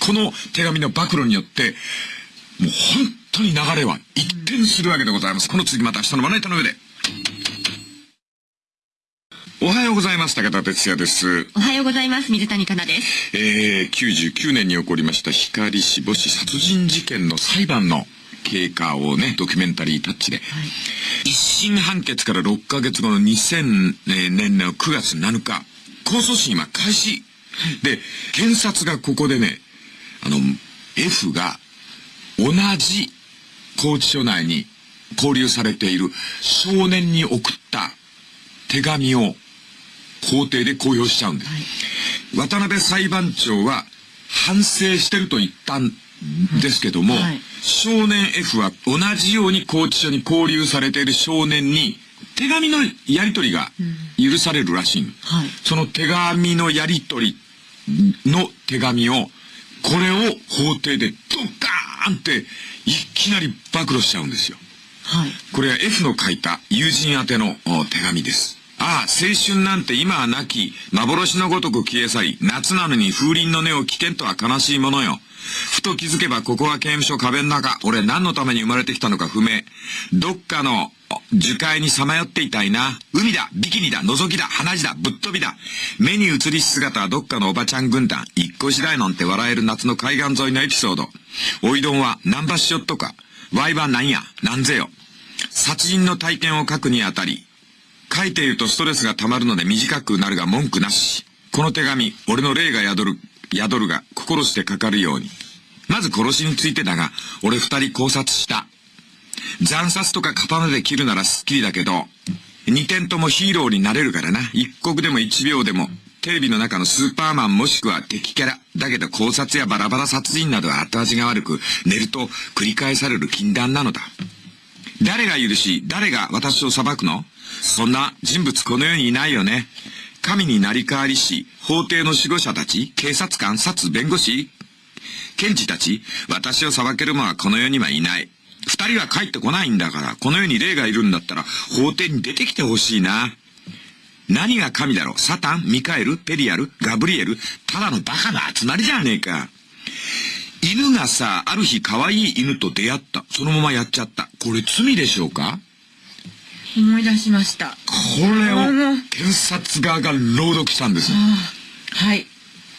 この手紙の暴露によって、もう本当に流れは一転するわけでございます。この次また明日のまな板の上で。おはようございます。武田哲也です。おはようございます。水谷香奈です。えー、99年に起こりました光死母子殺人事件の裁判の経過をね、ドキュメンタリータッチで。はい、一審判決から6ヶ月後の2000年の9月7日、控訴審は開始。で、検察がここでね、あの、F が同じ拘置所内に交留されている少年に送った手紙を法廷で公表しちゃうんです。はい、渡辺裁判長は反省してると言ったんですけども、はい、少年 F は同じように拘置所に交留されている少年に手紙のやり取りが許されるらしい、うんはい、その手紙のやり取りの手紙を、これを法廷でドカーンっていきなり暴露しちゃうんですよ。はい、これは F の書いた友人宛ての手紙です。ああ、青春なんて今はなき、幻のごとく消え去り、夏なのに風鈴の音を危険とは悲しいものよ。ふと気づけばここは刑務所壁の中。俺何のために生まれてきたのか不明。どっかの樹海にさまよっていたいな。海だ、ビキニだ、覗きだ、鼻血だ、ぶっ飛びだ。目に映りし姿はどっかのおばちゃん軍団。一個次第なんて笑える夏の海岸沿いのエピソード。おいどんはナンバショットか。ワイはなんや、なんぜよ。殺人の体験を書くにあたり、書いているとストレスが溜まるので短くなるが文句なし。この手紙、俺の霊が宿る、宿るが心してかかるように。まず殺しについてだが、俺二人考察した。惨殺とか刀で切るならスッキリだけど、二点ともヒーローになれるからな。一刻でも一秒でも、テレビの中のスーパーマンもしくは敵キャラ。だけど考察やバラバラ殺人などは後味が悪く、寝ると繰り返される禁断なのだ。誰が許し、誰が私を裁くの？そんな人物この世にいないよね。神になり代わりし、法廷の守護者たち、警察官、殺、弁護士、検事たち、私を裁ける者はこの世にはいない。二人は帰ってこないんだから、この世に霊がいるんだったら、法廷に出てきてほしいな。何が神だろう？サタンミカエルペリアルガブリエルただのバカな集まりじゃねえか。犬がさ、ある日可愛い犬と出会った。そのままやっちゃった。これ罪でしょうか？思い出しました。これを検察側が朗読したんです。はい。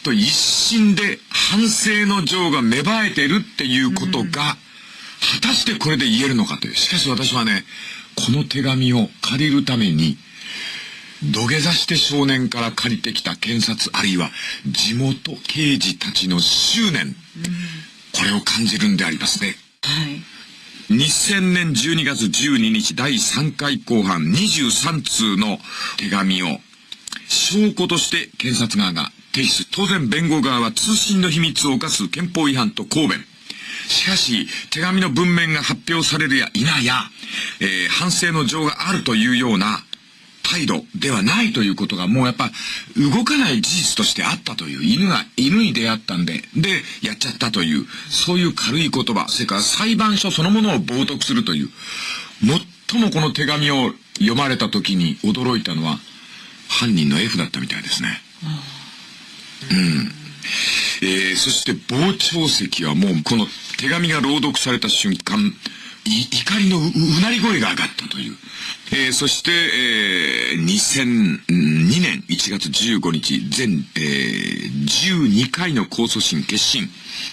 と一審で反省の情が芽生えてるっていうことが、果たしてこれで言えるのかという。しかし私はね、この手紙を借りるために、土下座して少年から借りてきた検察あるいは地元刑事たちの執念、これを感じるんでありますね。はい。2000年12月12日第3回公判23通の手紙を証拠として検察側が提出。当然弁護側は通信の秘密を犯す憲法違反と抗弁。しかし、手紙の文面が発表されるや否や、えー反省の情があるというような態度ではないということがもうやっぱ動かない事実としてあったという犬が犬に出会ったんででやっちゃったというそういう軽い言葉それから裁判所そのものを冒涜するという最もこの手紙を読まれた時に驚いたのは犯人の F だったみたいですね。うん。えーそして傍聴席はもうこの手紙が朗読された瞬間怒りのううなり声が上がったという。えーそして、えー2002年1月15日、全、えー12回の控訴審決審。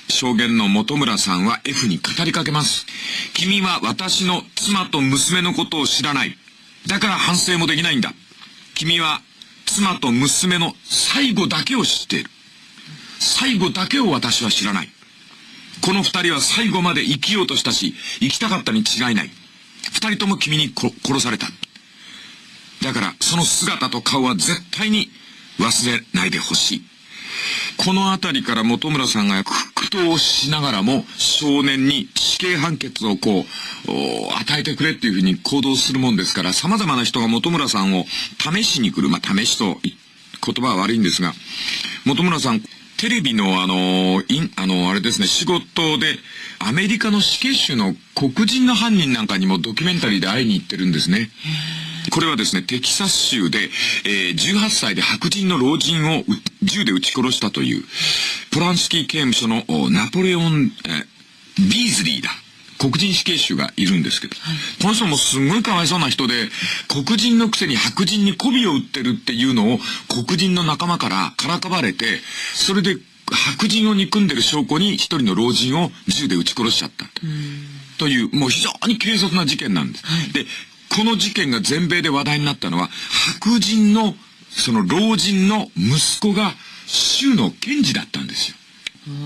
証言の本村さんは F に語りかけます。君は私の妻と娘のことを知らない。だから反省もできないんだ。君は妻と娘の最後だけを知っている。最後だけを私は知らない。この二人は最後まで生きようとしたし、生きたかったに違いない。二人とも君に殺された。だから、その姿と顔は絶対に忘れないでほしい。このあたりから本村さんが苦闘しながらも少年に死刑判決をこう、与えてくれっていうふうに行動するもんですから、様々な人が本村さんを試しに来る。まあ、試しと言葉は悪いんですが、本村さん、テレビのあの、いん、あの、あれですね、仕事で、アメリカの死刑囚の黒人の犯人なんかにもドキュメンタリーで会いに行ってるんですね。これはですね、テキサス州で、えー18歳で白人の老人を銃で撃ち殺したという、ポランスキー刑務所のナポレオン、えービーズリーだ。黒人死刑囚がいるんですけど、この人もすごいかわいそうな人で、黒人のくせに白人に媚びを売ってるっていうのを黒人の仲間からからかわれて、それで白人を憎んでる証拠に一人の老人を銃で撃ち殺しちゃった。という、もう非常に軽率な事件なんです。で、この事件が全米で話題になったのは、白人の、その老人の息子が州の検事だったんですよ。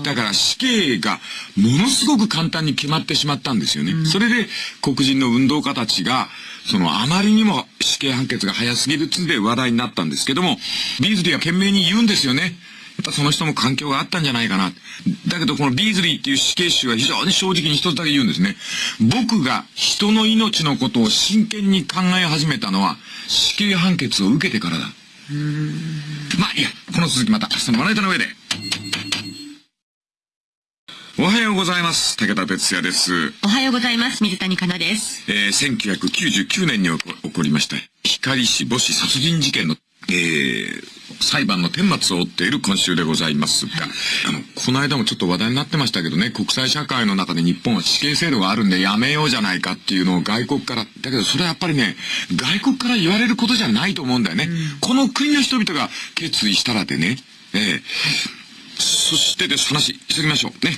だから死刑がものすごく簡単に決まってしまったんですよね。それで黒人の運動家たちが、そのあまりにも死刑判決が早すぎるっつんで話題になったんですけども、ビーズリーは懸命に言うんですよね。やっぱその人も環境があったんじゃないかな。だけどこのビーズリーっていう死刑囚は非常に正直に一つだけ言うんですね。僕が人の命のことを真剣に考え始めたのは死刑判決を受けてからだ。まあいいや、この続きまた明日のまな板の上で。おはようございます。武田哲也です。おはようございます。水谷香奈です。えー1999年に起こりました光市母子殺人事件の、えー裁判の顛末を追っている今週でございますが、あの、この間もちょっと話題になってましたけどね、国際社会の中で日本は死刑制度があるんでやめようじゃないかっていうのを外国から、だけどそれはやっぱりね、外国から言われることじゃないと思うんだよね。この国の人々が決意したらでね、ええそしてです、話、急ぎましょうね。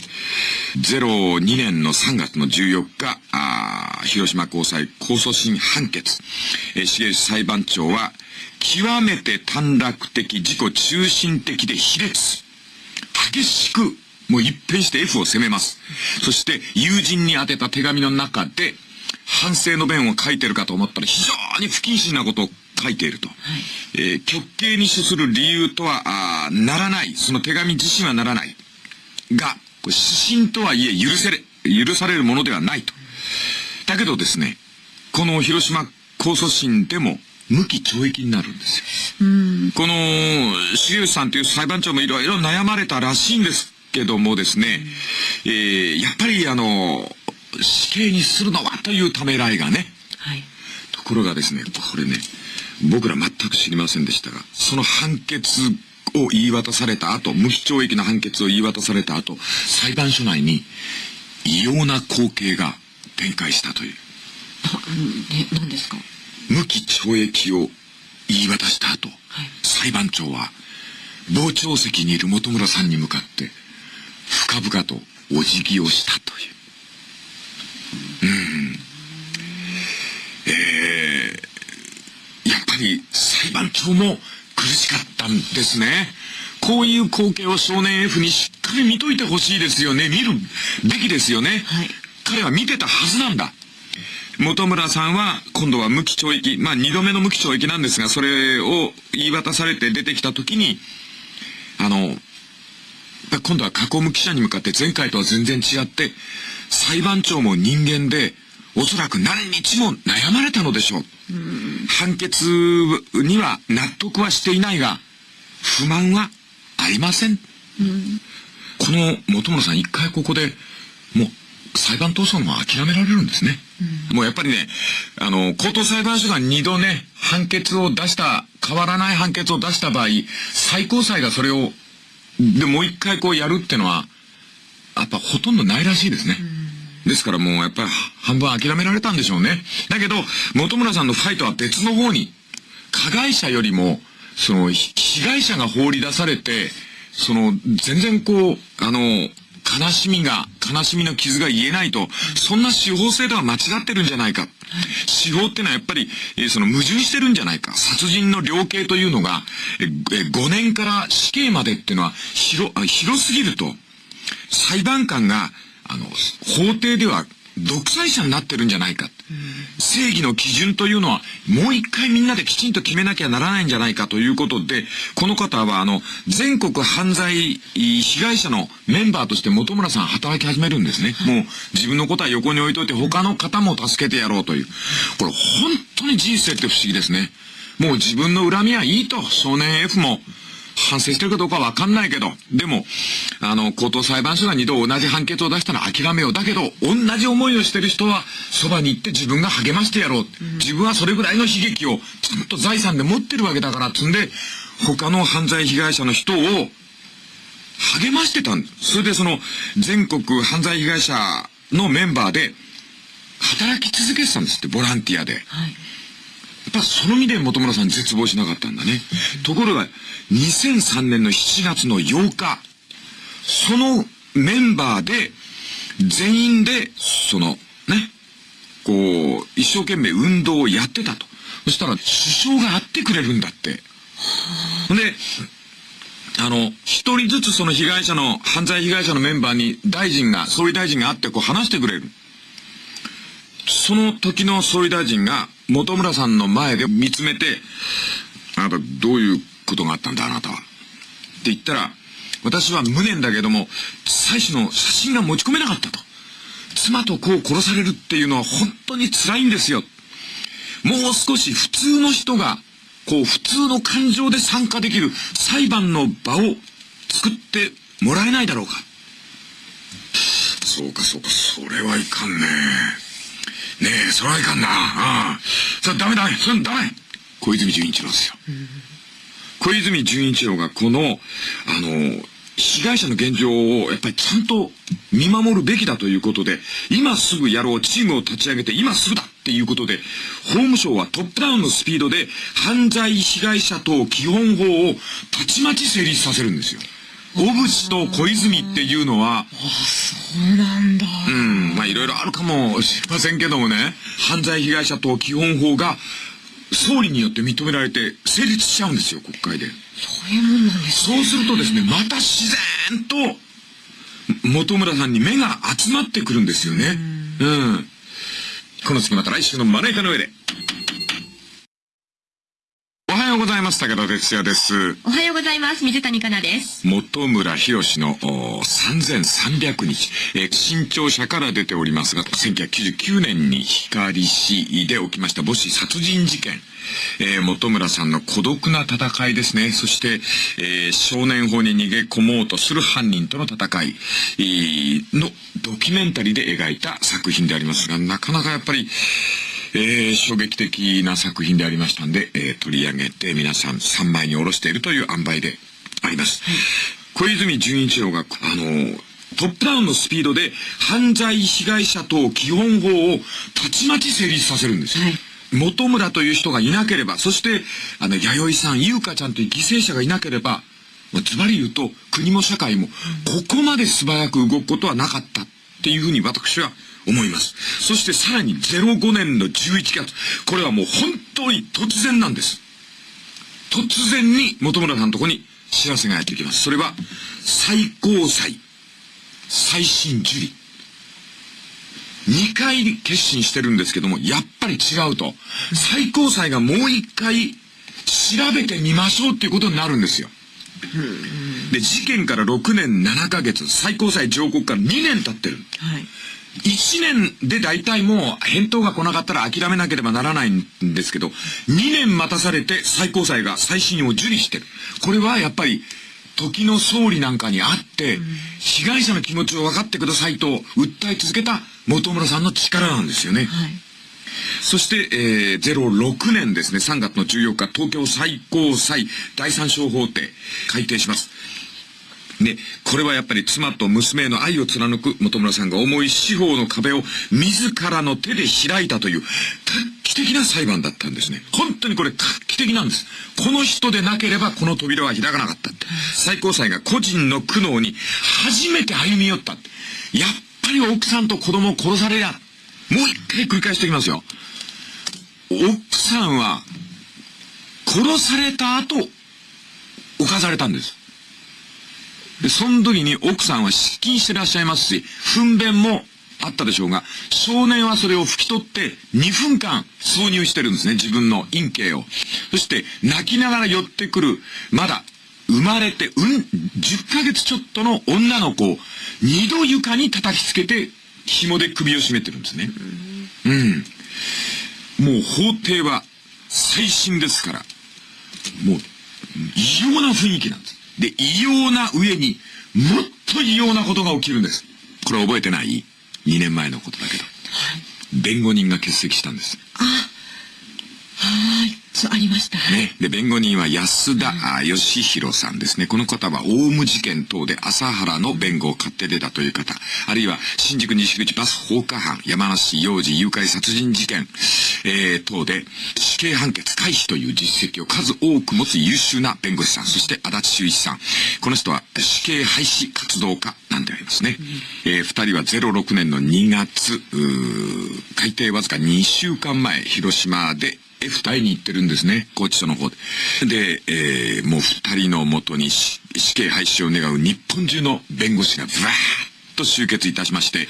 02年の3月の14日、あ広島高裁控訴審判決。えー、重裁判長は、極めて短絡的、自己中心的で卑劣。激しく、もう一変して F を責めます。そして、友人に宛てた手紙の中で、反省の弁を書いてるかと思ったら、非常に不謹慎なことを書いていると。えー極刑に処する理由とは、あーならない。その手紙自身はならない。が、これ指針とはいえ許せれ、許されるものではないと。だけどですね、この広島控訴審でも無期懲役になるんですよ。この、重吉さんという裁判長もいろいろ悩まれたらしいんですけどもですね、えーやっぱりあの、死刑にするのはというためらいがね、はい。ところがですね、これね、僕ら全く知りませんでしたが、その判決を言い渡された後、無期懲役の判決を言い渡された後、裁判所内に異様な光景が展開したという。ですか？無期懲役を言い渡した後、はい裁判長は傍聴席にいる本村さんに向かって深々とお辞儀をしたという。うん。えー、やっぱり裁判長も苦しかったんですね。こういう光景を少年 F にしっかり見といてほしいですよね。見るべきですよね。はい彼は見てたはずなんだ。本村さんは今度は無期懲役、まあ二度目の無期懲役なんですが、それを言い渡されて出てきた時に、あの、今度は囲む記者に向かって前回とは全然違って、裁判長も人間で、おそらく何日も悩まれたのでしょう。判決には納得はしていないが、不満はありません。この本村さん一回ここで、もう裁判闘争も諦められるんですね。もうやっぱりね、あの、高等裁判所が二度ね、判決を出した、変わらない判決を出した場合、最高裁がそれを、で、もう一回こうやるってのは、やっぱほとんどないらしいですね。ですからもうやっぱり半分諦められたんでしょうね。だけど、本村さんのファイトは別の方に、加害者よりも、その、被害者が放り出されて、その、全然こう、あの、悲しみが、悲しみの傷が言えないと、そんな司法制度は間違ってるんじゃないか。司法ってのはやっぱり、えーその矛盾してるんじゃないか。殺人の量刑というのが、えー5年から死刑までっていうのは広、広すぎると、裁判官が、あの、法廷では独裁者になってるんじゃないか。正義の基準というのは、もう一回みんなできちんと決めなきゃならないんじゃないかということで、この方は、あの、全国犯罪被害者のメンバーとして本村さん働き始めるんですね。もう自分のことは横に置いといて他の方も助けてやろうという。これ本当に人生って不思議ですね。もう自分の恨みはいいと、少年 F も。反省してるかどうかわかんないけど、でも、あの、高等裁判所が二度同じ判決を出したら諦めよう。だけど、同じ思いをしてる人は、そばに行って自分が励ましてやろう。自分はそれぐらいの悲劇を、ちゃんと財産で持ってるわけだから、つんで、他の犯罪被害者の人を、励ましてたんです。それでその、全国犯罪被害者のメンバーで、働き続けてたんですって、ボランティアで。はい。その意で本村さん絶望しなかったんだね。ところが、2003年の7月の8日、そのメンバーで、全員で、その、ね、こう、一生懸命運動をやってたと。そしたら、首相が会ってくれるんだって。で、あの、一人ずつその被害者の、犯罪被害者のメンバーに大臣が、総理大臣が会ってこう話してくれる。その時の総理大臣が本村さんの前で見つめて、あなたどういうことがあったんだあなたは。って言ったら、私は無念だけども、妻子の写真が持ち込めなかったと。妻と子を殺されるっていうのは本当に辛いんですよ。もう少し普通の人が、こう普通の感情で参加できる裁判の場を作ってもらえないだろうか。そうかそうか、それはいかんね。ねえ、それはいかんな。ああ。それダメダメ、それダメ。小泉純一郎ですよ。小泉純一郎がこの、あの、被害者の現状をやっぱりちゃんと見守るべきだということで、今すぐやろう、チームを立ち上げて今すぐだっていうことで、法務省はトップダウンのスピードで犯罪被害者等基本法をたちまち成立させるんですよ。小渕と小泉っていうのは、そうなんだ。うん、まあいろいろあるかもしれませんけどもね、犯罪被害者等基本法が総理によって認められて成立しちゃうんですよ、国会で。そういうもんなんですね。そうするとですね、また自然と、本村さんに目が集まってくるんですよね。うん。この次また来週のまな板の上で。おはようございます。武田哲也です。おはようございます。水谷香奈です。本村博のお3300日、えー新潮社から出ておりますが、1999年に光市で起きました母子殺人事件。えー本村さんの孤独な戦いですね。そして、えー少年法に逃げ込もうとする犯人との戦いえーのドキュメンタリーで描いた作品でありますが、なかなかやっぱり、えー衝撃的な作品でありましたんで、えー取り上げて皆さん3枚に下ろしているという塩梅であります。小泉純一郎が、あの、トップダウンのスピードで犯罪被害者等基本法をたちまち成立させるんですよ。はい本村という人がいなければ、そして、あの、弥生さん、優香ちゃんという犠牲者がいなければ、まあズバリ言うと、国も社会も、ここまで素早く動くことはなかったっていうふうに私は思います。そしてさらに05年の11月、これはもう本当に突然なんです。突然に本村さんのとこに知らせがやってきます。それは、最高裁、再審受理。2回決心してるんですけども、やっぱり違うと。最高裁がもう1回調べてみましょうっていうことになるんですよ。で、事件から6年7ヶ月、最高裁上告から2年経ってる。はい。1年で大体もう返答が来なかったら諦めなければならないんですけど、2年待たされて最高裁が再審を受理してる。これはやっぱり、時の総理なんかに会って、被害者の気持ちを分かってくださいと訴え続けた本村さんの力なんですよね。はい。そして、えー、06年ですね、3月の14日、東京最高裁第三小法廷、改定します。で、これはやっぱり妻と娘への愛を貫く本村さんが重い司法の壁を自らの手で開いたという画期的な裁判だったんですね。本当にこれ画期的なんです。この人でなければこの扉は開かなかったって。最高裁が個人の苦悩に初めて歩み寄った。やっぱり奥さんと子供を殺されや。もう一回繰り返しておきますよ。奥さんは殺された後、犯されたんです。で、その時に奥さんは失禁してらっしゃいますし、糞便もあったでしょうが、少年はそれを拭き取って2分間挿入してるんですね、自分の陰茎を。そして、泣きながら寄ってくる、まだ生まれて、うん、10ヶ月ちょっとの女の子を二度床に叩きつけて、紐で首を絞めてるんですね。うん。もう法廷は最新ですから、もう異様な雰囲気なんです。で、異様な上にもっと異様なことが起きるんです。これ覚えてない ?2 年前のことだけど。弁護人が欠席したんです。はい。そう、ありました。はい。ね。で、弁護人は安田あ義弘さんですね。この方は、オウム事件等で朝原の弁護を買って出たという方。あるいは、新宿西口バス放火犯、山梨幼児誘拐殺人事件、えー、等で、死刑判決回避という実績を数多く持つ優秀な弁護士さん。そして、足立修一さん。この人は、死刑廃止活動家なんでありますね。えー、二人は06年の2月、改定わずか2週間前、広島で、F 隊に行ってるんですね、拘置所の方で。で、えー、もう二人のもとに死死刑廃止を願う日本中の弁護士がブワーッと集結いたしまして、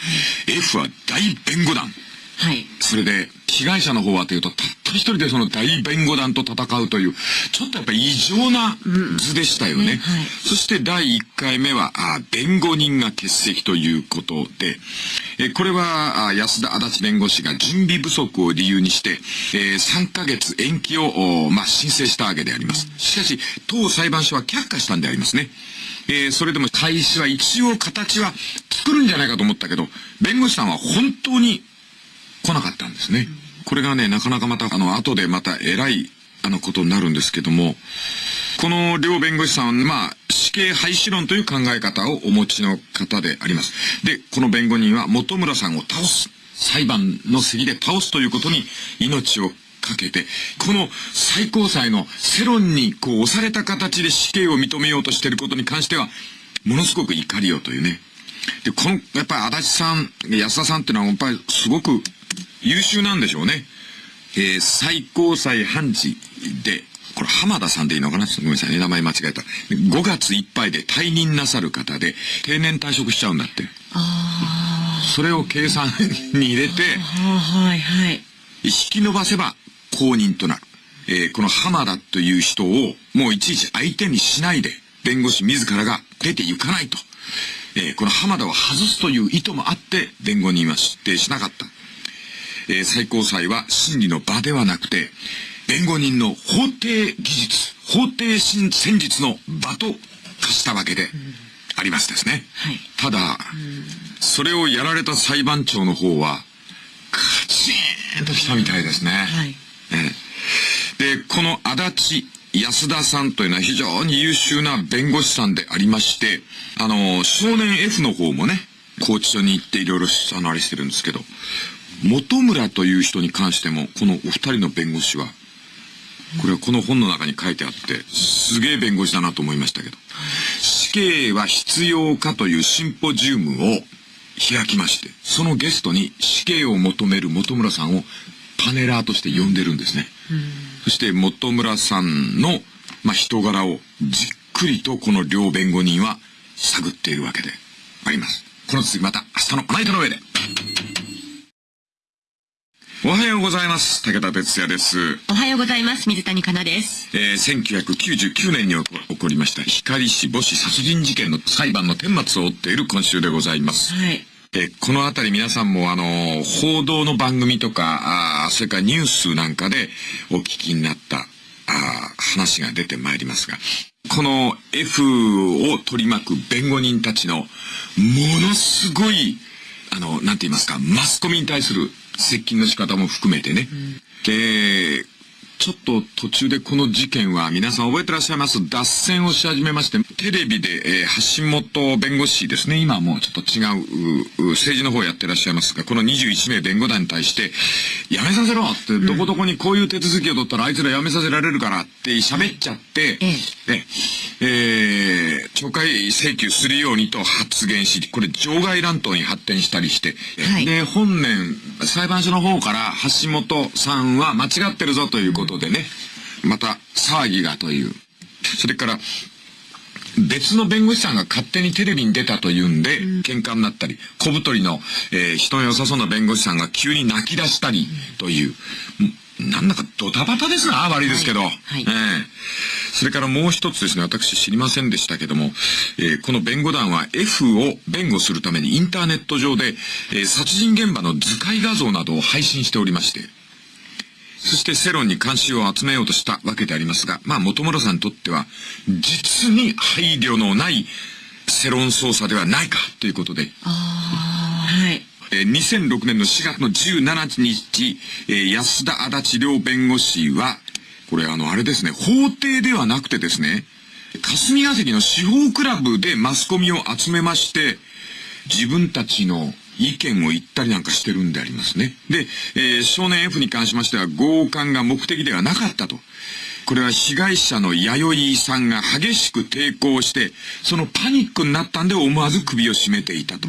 F は大弁護団。はい。それで、被害者の方はというと、たった一人でその大弁護団と戦うという、ちょっとやっぱり異常な図でしたよね。ねはいそして第1回目は、あ弁護人が欠席ということで、えこれはあ安田足立弁護士が準備不足を理由にして、えー3ヶ月延期を、おまあ、申請したわけであります。しかし、当裁判所は却下したんでありますね。えーそれでも開始は一応形は作るんじゃないかと思ったけど、弁護士さんは本当に来なかったんですね。これがね、なかなかまた、あの、後でまた偉い、あの、ことになるんですけども、この両弁護士さんは、まあ、死刑廃止論という考え方をお持ちの方であります。で、この弁護人は本村さんを倒す、裁判の席で倒すということに命をかけて、この最高裁の世論にこう押された形で死刑を認めようとしていることに関しては、ものすごく怒りをというね。で、この、やっぱり足立さん、安田さんっていうのはやっぱりすごく優秀なんでしょうね。えー最高裁判事で、これ浜田さんでいいのかな？ごめんなさいね、名前間違えた。5月いっぱいで退任なさる方で、定年退職しちゃうんだって。あそれを計算に入れて、あ。はい、はい。引き伸ばせば公認となる。えーこの浜田という人をもういちいち相手にしないで、弁護士自らが出て行かないと。えーこの浜田を外すという意図もあって、弁護人は出廷しなかった。えー最高裁は審理の場ではなくて、弁護人の法廷技術、法廷戦術の場と化したわけでありますですね。はいただ、それをやられた裁判長の方は、カチーンときたみたいですね。はい。ええで、この足立安田さんというのは非常に優秀な弁護士さんでありまして、あの、少年 F の方もね、拘置所に行っていろいろあのあれしてるんですけど、本村という人に関しても、このお二人の弁護士は、これはこの本の中に書いてあって、すげえ弁護士だなと思いましたけど、死刑は必要かというシンポジウムを開きまして、そのゲストに死刑を求める本村さんをパネラーとして呼んでるんですね。そして本村さんの、まあ、人柄をじっくりとこの両弁護人は探っているわけであります。この続きまた明日のナイトの上で。おはようございます。武田哲也です。おはようございます。水谷香奈です。えー、1999年に起こりました光市母子殺人事件の裁判の顛末を追っている今週でございます。はい。えこのあたり皆さんもあの、報道の番組とか、あそれからニュースなんかでお聞きになったあ話が出てまいりますが、この F を取り巻く弁護人たちのものすごい、あの、なんて言いますか、マスコミに対する接近の仕方も含めてね。うん、で、ちょっと途中でこの事件は皆さん覚えてらっしゃいます？脱線をし始めまして、テレビで、えー、橋本弁護士ですね、今はもうちょっと違う政治の方をやってらっしゃいますが、この21名弁護団に対して、やめさせろって、どこどこにこういう手続きを取ったらあいつらやめさせられるからって喋っちゃって、ね、え。ー、懲戒請求するようにと発言し、これ場外乱闘に発展したりして、はい、で、本年、裁判所の方から橋本さんは間違ってるぞということでね、また騒ぎがという。それから、別の弁護士さんが勝手にテレビに出たというんで、喧嘩になったり、小太りの、えー、人の良さそうな弁護士さんが急に泣き出したりという、なんだかドタバタですな、悪いですけど。はいはい、えー、それからもう一つですね、私知りませんでしたけども、えー、この弁護団は F を弁護するためにインターネット上で、えー、殺人現場の図解画像などを配信しておりまして、そして世論に関心を集めようとしたわけでありますが、まあ元村さんにとっては、実に配慮のない世論操作ではないかということで。ああ、はい。えー、2006年の4月の17日、えー、安田足立両弁護士は、これあの、あれですね、法廷ではなくてですね、霞が関の司法クラブでマスコミを集めまして、自分たちの意見を言ったりなんかしてるんでありますね。で、えー、少年 F に関しましては、強姦が目的ではなかったと。これは被害者の弥生さんが激しく抵抗して、そのパニックになったんで思わず首を絞めていたと。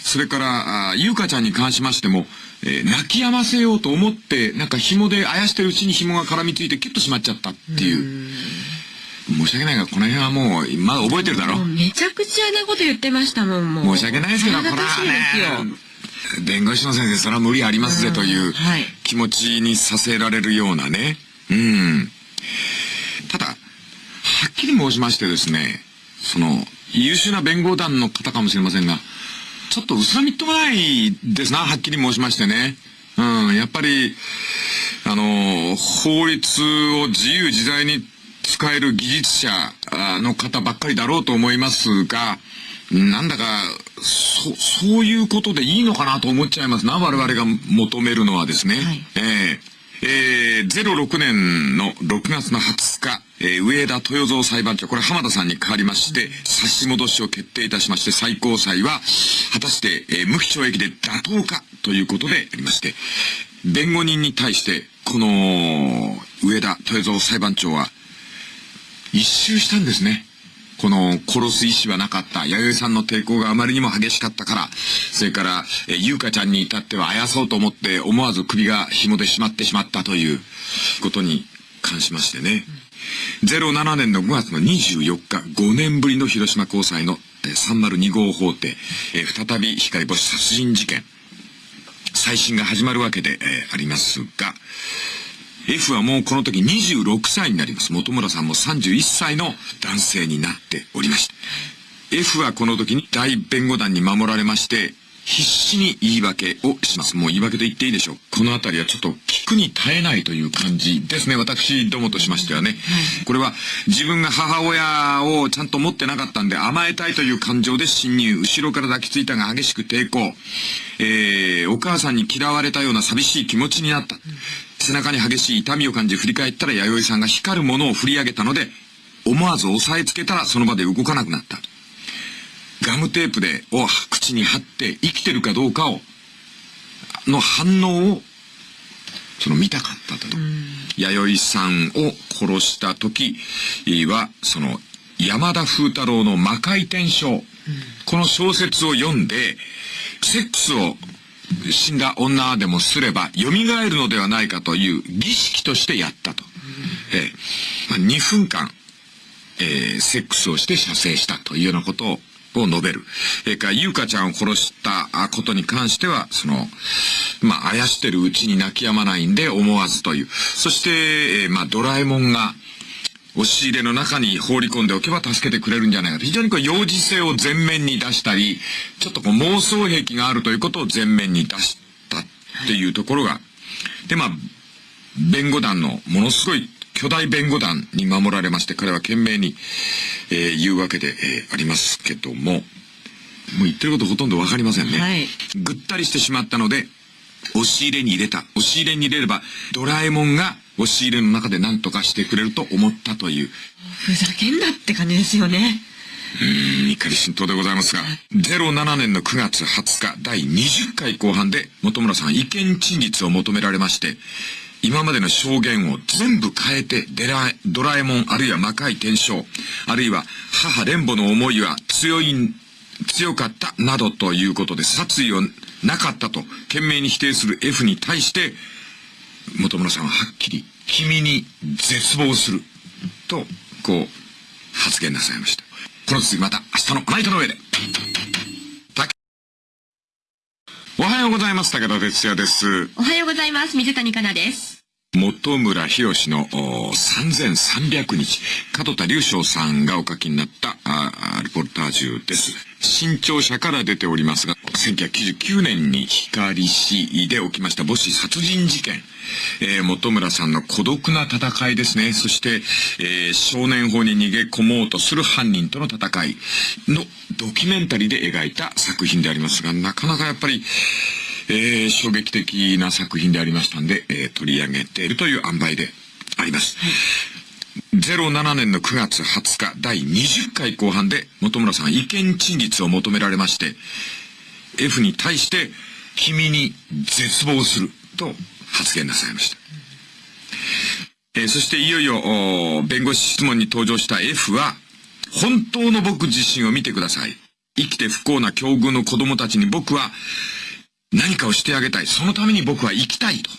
それから、あゆかちゃんに関しましても、えー、泣き止ませようと思って、なんか紐であやしてるうちに紐が絡みついてキュッとしまっちゃったっていう。申し訳ないが、この辺はもう、まだ覚えてるだろ。うめちゃくちゃなこと言ってましたもん、もう。申し訳ないですけど、これはね、弁護士の先生、それは無理ありますぜという気持ちにさせられるようなね。うん。ただ、はっきり申しましてですね、その、優秀な弁護団の方かもしれませんが、ちょっと薄らみっともないですな、はっきり申しましてね。うん、やっぱり、あの、法律を自由自在に使える技術者の方ばっかりだろうと思いますが、なんだか、そ、そういうことでいいのかなと思っちゃいますな、我々が求めるのはですね。はい、えーえー、06年の6月の20日、えー、上田豊造裁判長、これ浜田さんに代わりまして、差し戻しを決定いたしまして、最高裁は、果たして、えー、無期懲役で妥当かということでありまして、弁護人に対して、この、上田豊造裁判長は、一周したんですね。この殺す意思はなかった。弥生さんの抵抗があまりにも激しかったから、それから、え、ゆうかちゃんに至ってはあやそうと思って思わず首が紐でしまってしまったということに関しましてね。07年の5月の24日、5年ぶりの広島高裁の302号法廷、え再び光星殺人事件、再審が始まるわけで、えありますが、F はもうこの時26歳になります。本村さんも31歳の男性になっておりました。F はこの時に大弁護団に守られまして、必死に言い訳をします。もう言い訳と言っていいでしょう。この辺りはちょっと聞くに耐えないという感じですね。私どもとしましてはね。これは自分が母親をちゃんと持ってなかったんで甘えたいという感情で侵入。後ろから抱きついたが激しく抵抗。えー、お母さんに嫌われたような寂しい気持ちになった。背中に激しい痛みを感じ振り返ったら弥生さんが光るものを振り上げたので、思わず押さえつけたらその場で動かなくなった。ガムテープで、を口に貼って生きてるかどうかを、の反応を、その見たかったと。弥生さんを殺した時は、その、山田風太郎の魔界転生、この小説を読んで、セックスを死んだ女でもすれば蘇るのではないかという儀式としてやったと。えーまあ、2分間、えー、セックスをして射精したというようなことをを述べる。えー、か、ゆうかちゃんを殺したことに関しては、その、まあ、あやしてるうちに泣き止まないんで思わずという。そして、えー、まあ、ドラえもんが、押し入れの中に放り込んでおけば助けてくれるんじゃないかと。非常にこう、幼児性を前面に出したり、ちょっとこう、妄想癖があるということを前面に出したっていうところが、で、まあ、弁護団のものすごい巨大弁護団に守られまして、彼は懸命に、えー、言うわけで、えー、ありますけども、もう言ってることほとんどわかりませんね。はいぐったりしてしまったので、押し入れに入れた。押し入れに入れれば、ドラえもんが押し入れの中で何とかしてくれると思ったという、ふざけんなって感じですよね。うーん、怒り心頭でございますが、07年の9月20日、第20回後半で、本村さん、意見陳述を求められまして、今までの証言を全部変えて、デラドラえもん、あるいは魔界転生、あるいは母蓮母の思いは強い、強かった、などということで、殺意をなかったと、懸命に否定する F に対して、本村さんははっきり、君に絶望する、と、こう、発言なさいました。この続きまた明日のナイトの上で。おはようございます。武田哲也です。おはようございます。水谷香奈です。本村博の3300日、門田隆翔さんがお書きになったああリポルタージュです。新潮社から出ておりますが、1999年に光市で起きました母子殺人事件。えー本村さんの孤独な戦いですね。そして、えー少年法に逃げ込もうとする犯人との戦いのドキュメンタリーで描いた作品でありますが、なかなかやっぱり、えー衝撃的な作品でありましたんで、えー取り上げているという塩梅であります。07年の9月20日第20回後半で本村さん意見陳述を求められまして、F に対して君に絶望すると発言なさいました。えーそしていよいよ弁護士質問に登場した F は本当の僕自身を見てください。生きて不幸な境遇の子供たちに僕は何かをしてあげたい。そのために僕は生きたいと。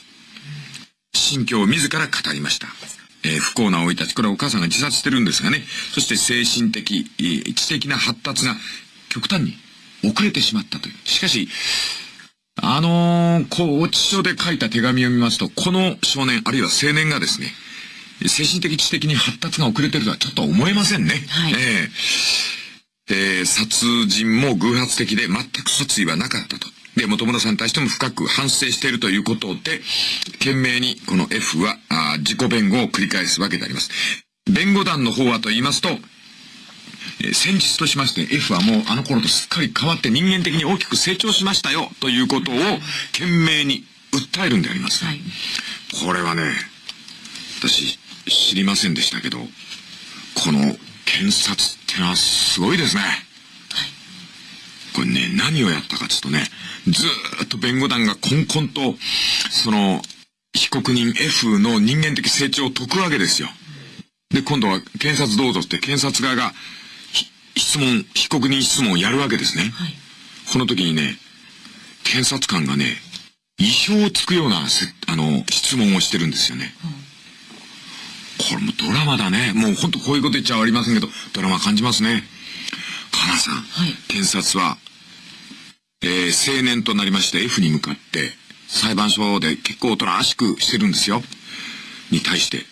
心境を自ら語りました。えー不幸な老いたち、これはお母さんが自殺してるんですがね。そして精神的、えー知的な発達が極端に遅れてしまったという。しかし、あのー、こう、落ち書で書いた手紙を見ますと、この少年、あるいは青年がですね、精神的知的に発達が遅れてるとはちょっと思えませんね。はいえええー殺人も偶発的で全く殺意はなかったと。で、本村さんに対しても深く反省しているということで、懸命にこの F はあー自己弁護を繰り返すわけであります。弁護団の方はと言いますと、えー先日としまして F はもうあの頃とすっかり変わって人間的に大きく成長しましたよということを懸命に訴えるんであります。はい。これはね、私知りませんでしたけど、この検察ってのはすごいですね。これね、何をやったかちょっとね、ずーっと弁護団がこんこんと、その、被告人 F の人間的成長を解くわけですよ。で、今度は検察どうぞって検察側がひ質問、被告人質問をやるわけですね。はい。この時にね、検察官がね、意表をつくようなせ、あの、質問をしてるんですよね。これもドラマだね。もうほんとこういうこと言っちゃありませんけど、ドラマ感じますね。かなさん、はい検察は、えー青年となりまして F に向かって、裁判所で結構おとなしくしてるんですよ。に対して、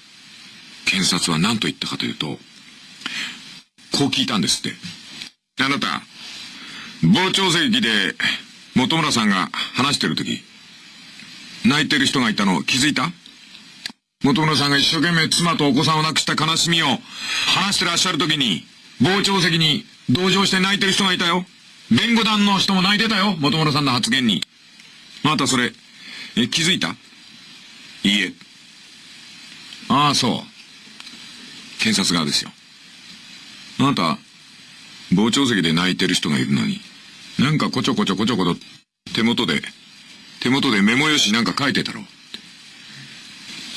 検察は何と言ったかというと、こう聞いたんですって。あなた、傍聴席で本村さんが話してる時泣いてる人がいたの気づいた？本村さんが一生懸命妻とお子さんを亡くした悲しみを話してらっしゃる時に傍聴席に同情して泣いてる人がいたよ弁護団の人も泣いてたよ本村さんの発言にあなたそれえ気づいた？いいえ。ああ、そう。検察側ですよ。あなた、傍聴席で泣いてる人がいるのに、なんかこちょこちょこちょこと手元で、手元でメモ用紙なんか書いてたろう。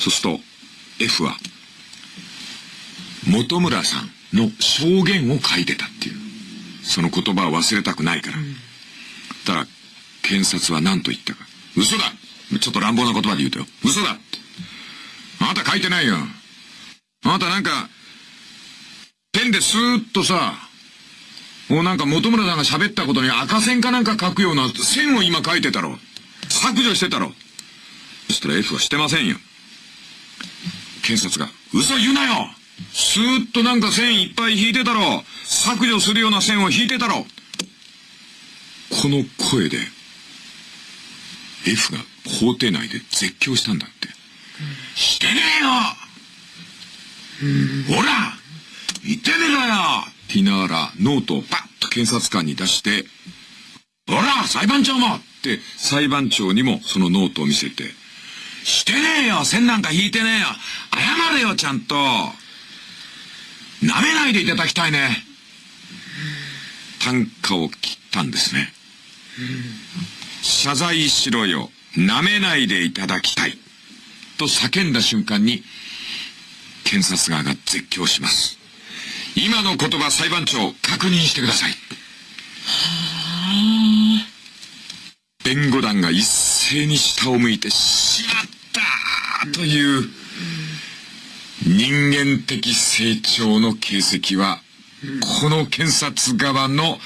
そうすると、F は、本村さんの証言を書いてたっていう。その言葉を忘れたくないから。たら、検察は何と言ったか。嘘だちょっと乱暴な言葉で言うとよ。嘘だあなた書いてないよ。あなたなんか、ペンでスーッとさ、もうなんか本村さんが喋ったことに赤線かなんか書くような線を今書いてたろ。削除してたろ。そしたら F はしてませんよ。検察が、嘘言うなよスーッとなんか線いっぱい引いてたろ。削除するような線を引いてたろ。この声で、F が法廷内で絶叫したんだって。してねえよ。ほら言ってねえかよ。って言いながらノートをパッと検察官に出して、ほら裁判長もって裁判長にもそのノートを見せて、してねえよ。線なんか引いてねえよ。謝れよちゃんと。舐めないでいただきたいね単価を切ったんですね。謝罪しろよ。舐めないでいただきたい。と叫んだ瞬間に、検察側が絶叫します。今の言葉裁判長、確認してください。弁護団が一斉に下を向いて、しまったという人間的成長の形跡は、この検察側の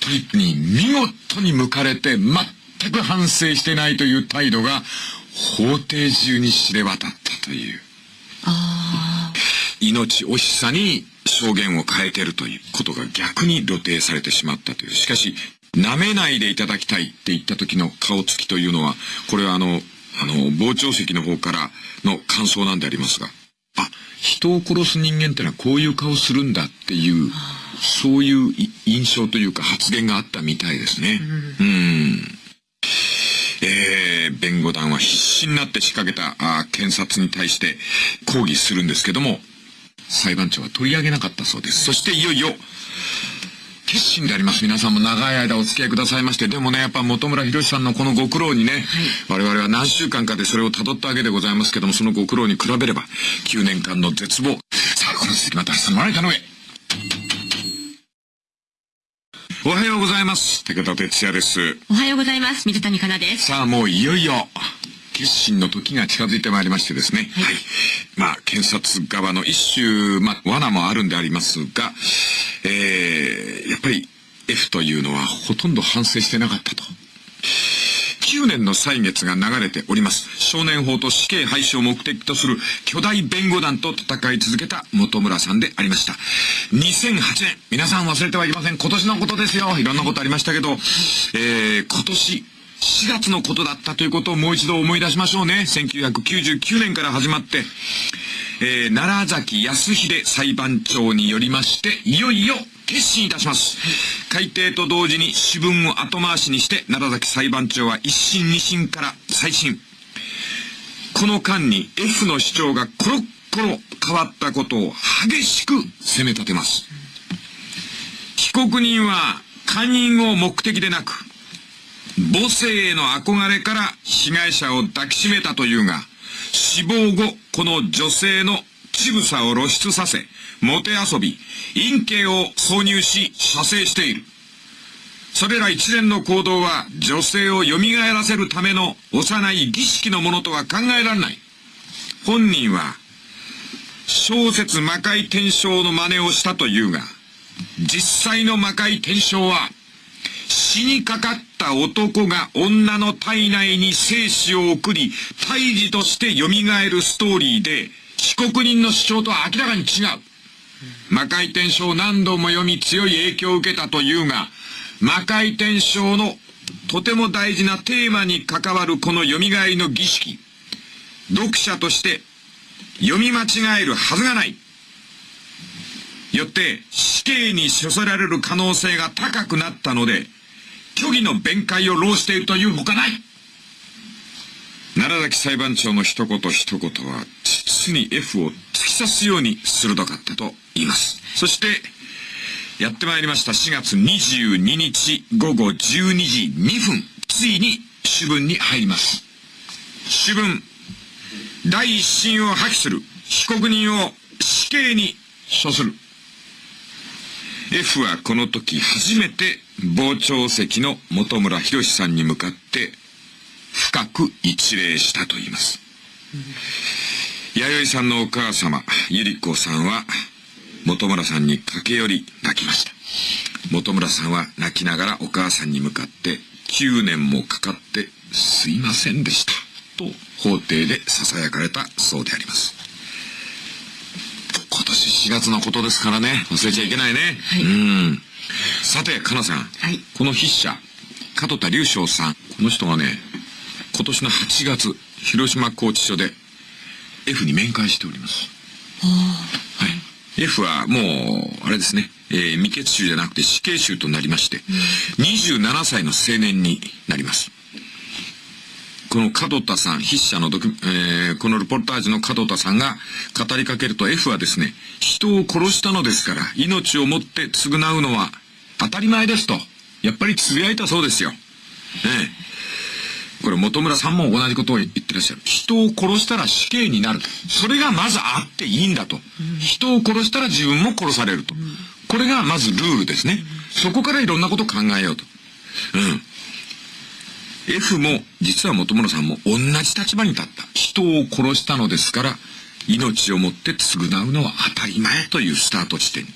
トリップに見事に向かれて全く反省してないという態度が法廷中に知れ渡ったという。命惜しさに証言を変えてるということが逆に露呈されてしまったという。しかし、舐めないでいただきたいって言った時の顔つきというのは、これはあの、あの、傍聴席の方からの感想なんでありますが、あ、人を殺す人間ってのはこういう顔するんだっていう、そういう印象というか発言があったみたいですね。うん。うんえー、弁護団は必死になって仕掛けたあ検察に対して抗議するんですけども、裁判長は取り上げなかったそうです。そしていよいよ、決心であります。皆さんも長い間お付き合いくださいまして、でもね、やっぱ本村博さんのこのご苦労にね、はい、我々は何週間かでそれを辿ったわけでございますけども、そのご苦労に比べれば、9年間の絶望。さあ、この続きまた明日の何かの上。おはようございます。武田哲也です。おはようございます。水谷香奈です。さあ、もういよいよ、決心の時が近づいてまいりましてですね。はい。はい、まあ、検察側の一種、まあ、罠もあるんでありますが、えー、やっぱり F というのはほとんど反省してなかったと。9年の歳月が流れております。少年法と死刑廃止を目的とする巨大弁護団と戦い続けた本村さんでありました。2008年、皆さん忘れてはいけません。今年のことですよ。いろんなことありましたけど、えー、今年、4月のことだったということをもう一度思い出しましょうね。1999年から始まって、えー、奈良崎康秀裁判長によりまして、いよいよ決心いたします。改定と同時に主文を後回しにして、奈良崎裁判長は一審二審から再審。この間に F の主張がコロッコロ変わったことを激しく責め立てます。被告人は勧誘を目的でなく、母性への憧れから被害者を抱きしめたというが、死亡後、この女性の乳房を露出させ、もてあそび、陰茎を挿入し、射精している。それら一連の行動は女性を蘇らせるための幼い儀式のものとは考えられない。本人は、小説魔界転生の真似をしたというが、実際の魔界転生は、死にかかった男が女の体内に生死を送り、胎児として蘇るストーリーで、被告人の主張とは明らかに違う。魔界転生を何度も読み強い影響を受けたというが、魔界転生のとても大事なテーマに関わるこの蘇りの儀式、読者として読み間違えるはずがない。よって死刑に処せられる可能性が高くなったので、虚偽の弁解を浪しているというほかない。奈良崎裁判長の一言一言は、実に F を突き刺すように鋭かったと言います。そして、やってまいりました4月22日午後12時2分、ついに主文に入ります。主文、第一審を破棄する被告人を死刑に処する。F はこの時初めて傍聴席の本村博さんに向かって深く一礼したと言います。弥生さんのお母様、ゆり子さんは本村さんに駆け寄り泣きました。本村さんは泣きながらお母さんに向かって9年もかかってすいませんでした。と法廷で囁かれたそうであります。今年4月のことですからね、忘れちゃいけないね。はい、うん。さて、かなさん。はい。この筆者、門田隆翔さん。この人がね、今年の8月、広島拘置所で F に面会しております。はい。F はもう、あれですね、えー、未決囚じゃなくて死刑囚となりまして、うん、27歳の青年になります。この門田さん、筆者のドキュ、えー、このルポルタージュの門田さんが語りかけると F はですね、人を殺したのですから、命をもって償うのは当たり前ですと、やっぱり呟いたそうですよ。ねこれ本村さんも同じことを言ってらっしゃる。人を殺したら死刑になる。それがまずあっていいんだと。人を殺したら自分も殺されると。これがまずルールですね。そこからいろんなことを考えようと。うん。F も、実は本村さんも同じ立場に立った。人を殺したのですから、命をもって償うのは当たり前というスタート地点。ね。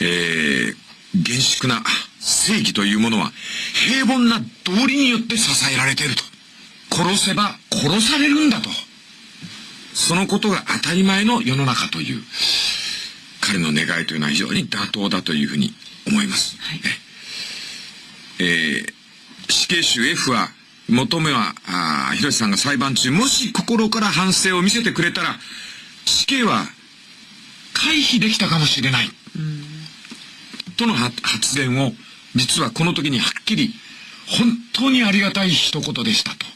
えー、厳粛な正義というものは、平凡な道理によって支えられていると。殺せば殺されるんだと。そのことが当たり前の世の中という、彼の願いというのは非常に妥当だというふうに思います。はい、えー死刑囚 F は、求めは、あ広瀬さんが裁判中、もし心から反省を見せてくれたら、死刑は回避できたかもしれない。との発言を、実はこの時にはっきり、本当にありがたい一言でしたと。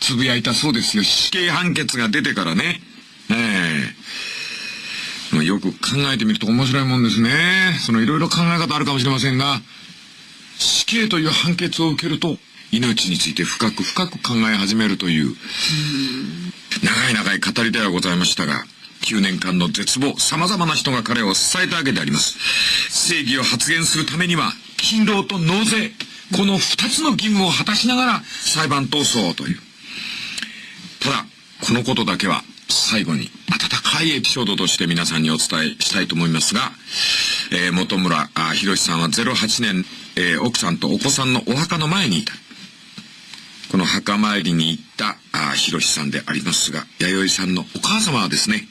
つぶやいたそうですよ。死刑判決が出てからね。ええー、よく考えてみると面白いもんですね。そのいろいろ考え方あるかもしれませんが、死刑という判決を受けると、命について深く深く考え始めるという、長い長い語りではございましたが、9年間の絶望、様々な人が彼を支えたわけであります。正義を発言するためには、勤労と納税、この二つの義務を果たしながら裁判闘争という。ただ、このことだけは最後に温かいエピソードとして皆さんにお伝えしたいと思いますが、えー、本村博さんは08年、えー、奥さんとお子さんのお墓の前にいた。この墓参りに行ったあ博さんでありますが、弥生さんのお母様はですね、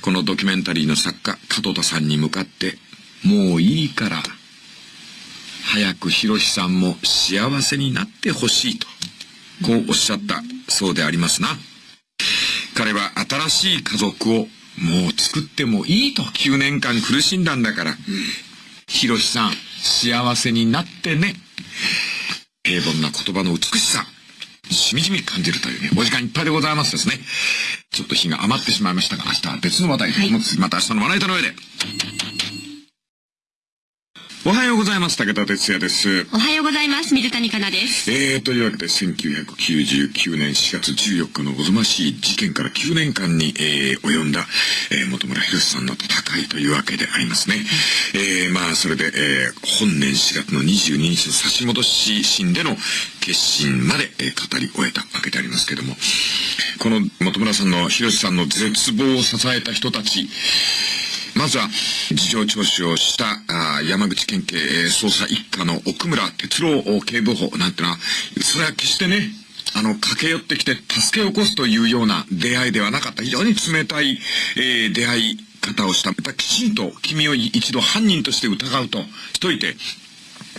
このドキュメンタリーの作家、門田さんに向かって、もういいから、早く博さんも幸せになってほしいと、こうおっしゃったそうでありますな。彼は新しい家族をもう作ってもいいと9年間苦しんだんだから、ひろしさん、幸せになってね。平凡な言葉の美しさ、しみじみ感じるというね、お時間いっぱいでございますですね。ちょっと日が余ってしまいましたが、明日は別の話題で、はい、また明日のまな板の上で。おはようございます。武田哲也です。おはようございます。水谷香奈です。えー、というわけで、1999年4月14日のおぞましい事件から9年間に、えー、及んだ、えー、本村博さんの戦いというわけでありますね。えー、まあ、それで、えー、本年4月の22日の差し戻し審での決心まで、えー、語り終えたわけでありますけども、この本村さんの、博さんの絶望を支えた人たち、まずは、事情聴取をしたあ山口県警捜査一課の奥村哲郎警部補なんてのは、それは決してね、あの、駆け寄ってきて助けを起こすというような出会いではなかった。非常に冷たい、えー、出会い方をした。やっぱりきちんと君を一度犯人として疑うとしといて、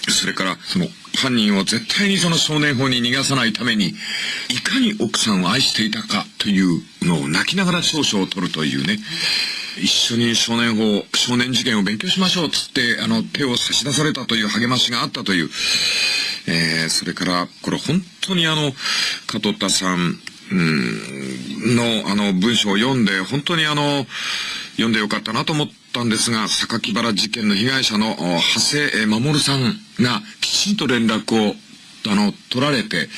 それから、その、犯人を絶対にその少年法に逃がさないために、いかに奥さんを愛していたかというのを泣きながら少々を取るというね。一緒に少年法、少年事件を勉強しましょうつって、あの、手を差し出されたという励ましがあったという、えー、それから、これ本当にあの、加藤田さん、うん、の、あの、文章を読んで、本当にあの、読んでよかったなと思ったんですが、榊原事件の被害者の、長谷守さんが、きちんと連絡を、あの、取られて、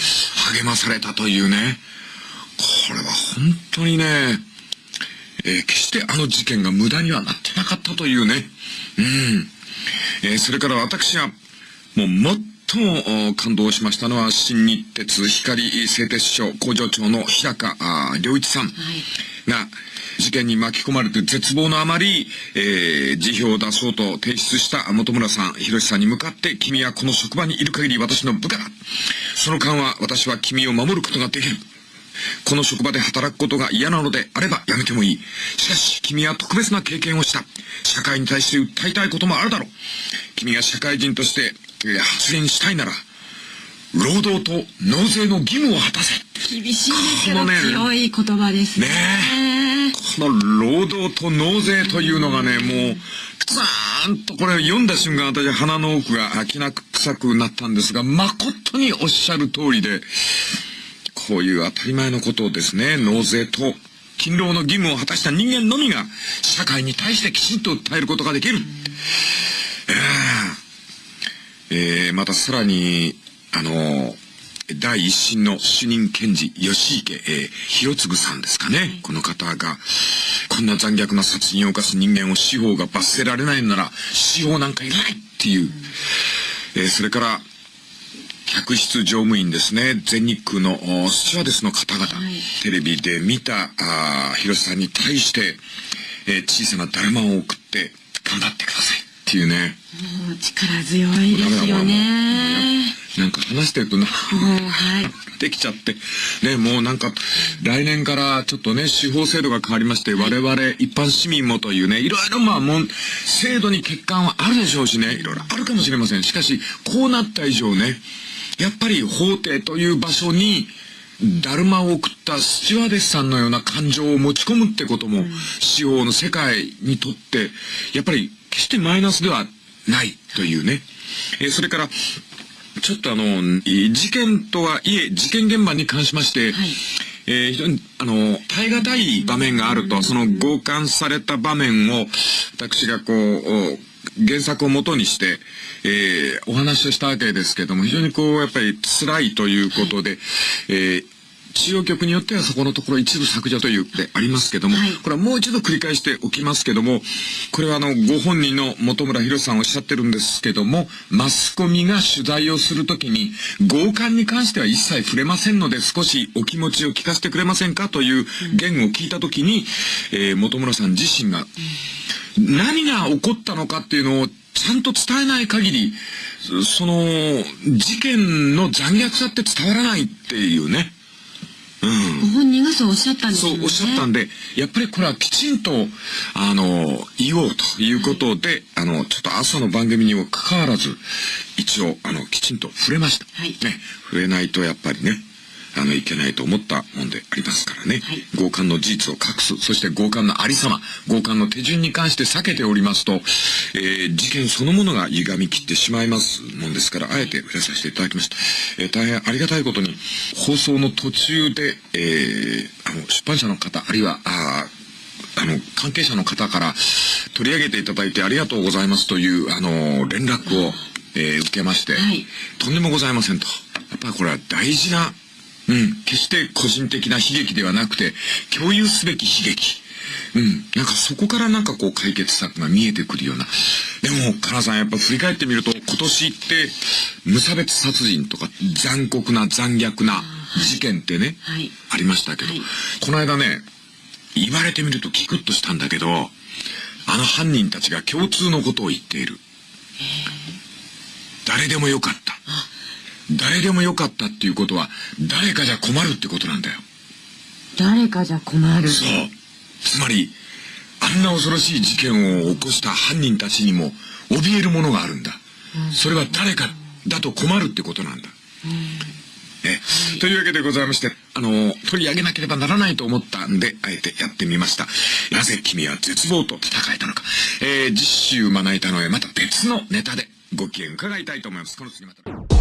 励まされたというね、これは本当にね、えー、決してあの事件が無駄にはなってなかったというね、うん。えー、それから私が、もう最も感動しましたのは、新日鉄光製鉄所工場長の日高良一さんが、事件に巻き込まれて絶望のあまり、えー、辞表を出そうと提出した本村さん、広さんに向かって、君はこの職場にいる限り私の部下だ。その間は私は君を守ることができる。この職場で働くことが嫌なのであればやめてもいい。しかし、君は特別な経験をした。社会に対して訴えたいこともあるだろう。君が社会人として発言したいなら、労働と納税の義務を果たせ。厳しいですけど、ね、強い言葉ですね。ねこの労働と納税というのがね、もう、ザーンとこれ読んだ瞬間私鼻の奥がきな臭くなったんですが、誠におっしゃる通りで、こういう当たり前のことをですね、納税と勤労の義務を果たした人間のみが社会に対してきちんと訴えることができる。えー、またさらに、あの、第一審の主任検事、吉池、えー、広次さんですかね。この方が、こんな残虐な殺人を犯す人間を司法が罰せられないなら、司法なんかいらないっていう。えー、それから、客室乗務員ですね、全日空のスチュワーデスの方々、はい、テレビで見たあ広瀬さんに対して、えー、小さなだるまを送って頑張ってくださいっていうね。もう力強いですよね。なんか話してるとな、はい、できちゃって、ね、もうなんか、来年からちょっとね、司法制度が変わりまして、我々一般市民もというね、いろいろまあもう、制度に欠陥はあるでしょうしね、いろいろあるかもしれません。しかし、こうなった以上ね、やっぱり法廷という場所に、だるまを送ったスチュワーデスさんのような感情を持ち込むってことも、司法の世界にとって、やっぱり決してマイナスではないというね。えー、それから、ちょっとあの、事件とはいえ、事件現場に関しまして、はい。えー、非常に、あの、耐え難い場面があると、その強姦された場面を、私がこう、原作をもとにして、えー、お話をしたわけですけども、非常にこう、やっぱり辛いということで、えー、中央局によってはそこのところ一部削除というってありますけども、はい、これはもう一度繰り返しておきますけども、これはあの、ご本人の本村博さんおっしゃってるんですけども、マスコミが取材をするときに、強姦に関しては一切触れませんので、少しお気持ちを聞かせてくれませんかという言を聞いたときに、えー、本村さん自身が、何が起こったのかっていうのをちゃんと伝えない限り、その、事件の残虐さって伝わらないっていうね。うん、ご本人がそうおっしゃったんですね。そうおっしゃったんで、やっぱりこれはきちんと、あの、言おうということで、はい、あの、ちょっと朝の番組にもかかわらず、一応、あの、きちんと触れました。はい。ね、触れないとやっぱりね、あの、いけないと思ったもんでありますからね。はい、強姦の事実を隠す、そして強姦のありさま、強姦の手順に関して避けておりますと、えー、事件そのものが歪み切ってしまいますもんですから、あえて触れさせていただきました。えー、大変ありがたいことに、放送の途中で、えー、あの、出版社の方、あるいは、ああの、関係者の方から取り上げていただいてありがとうございますという、あの、連絡を、えー、受けまして、はい、とんでもございませんと。やっぱりこれは大事なうん。決して個人的な悲劇ではなくて、共有すべき悲劇。うん。なんかそこからなんかこう解決策が見えてくるような。でも、かなさんやっぱ振り返ってみると、今年って無差別殺人とか残酷な残虐な事件ってね、はい、ありましたけど、はい、この間ね、言われてみるとキクッとしたんだけど、あの犯人たちが共通のことを言っている。誰でもよかった。誰でもよかったっていうことは、誰かじゃ困るってことなんだよ。誰かじゃ困るそう。つまり、あんな恐ろしい事件を起こした犯人たちにも、怯えるものがあるんだ。うん、それは誰かだと困るってことなんだ。うん、え、というわけでございまして、あの、取り上げなければならないと思ったんで、あえてやってみました。なぜ君は絶望と戦えたのか。えー、実習まな板のへまた別のネタでご機嫌伺いたいと思います。この次また。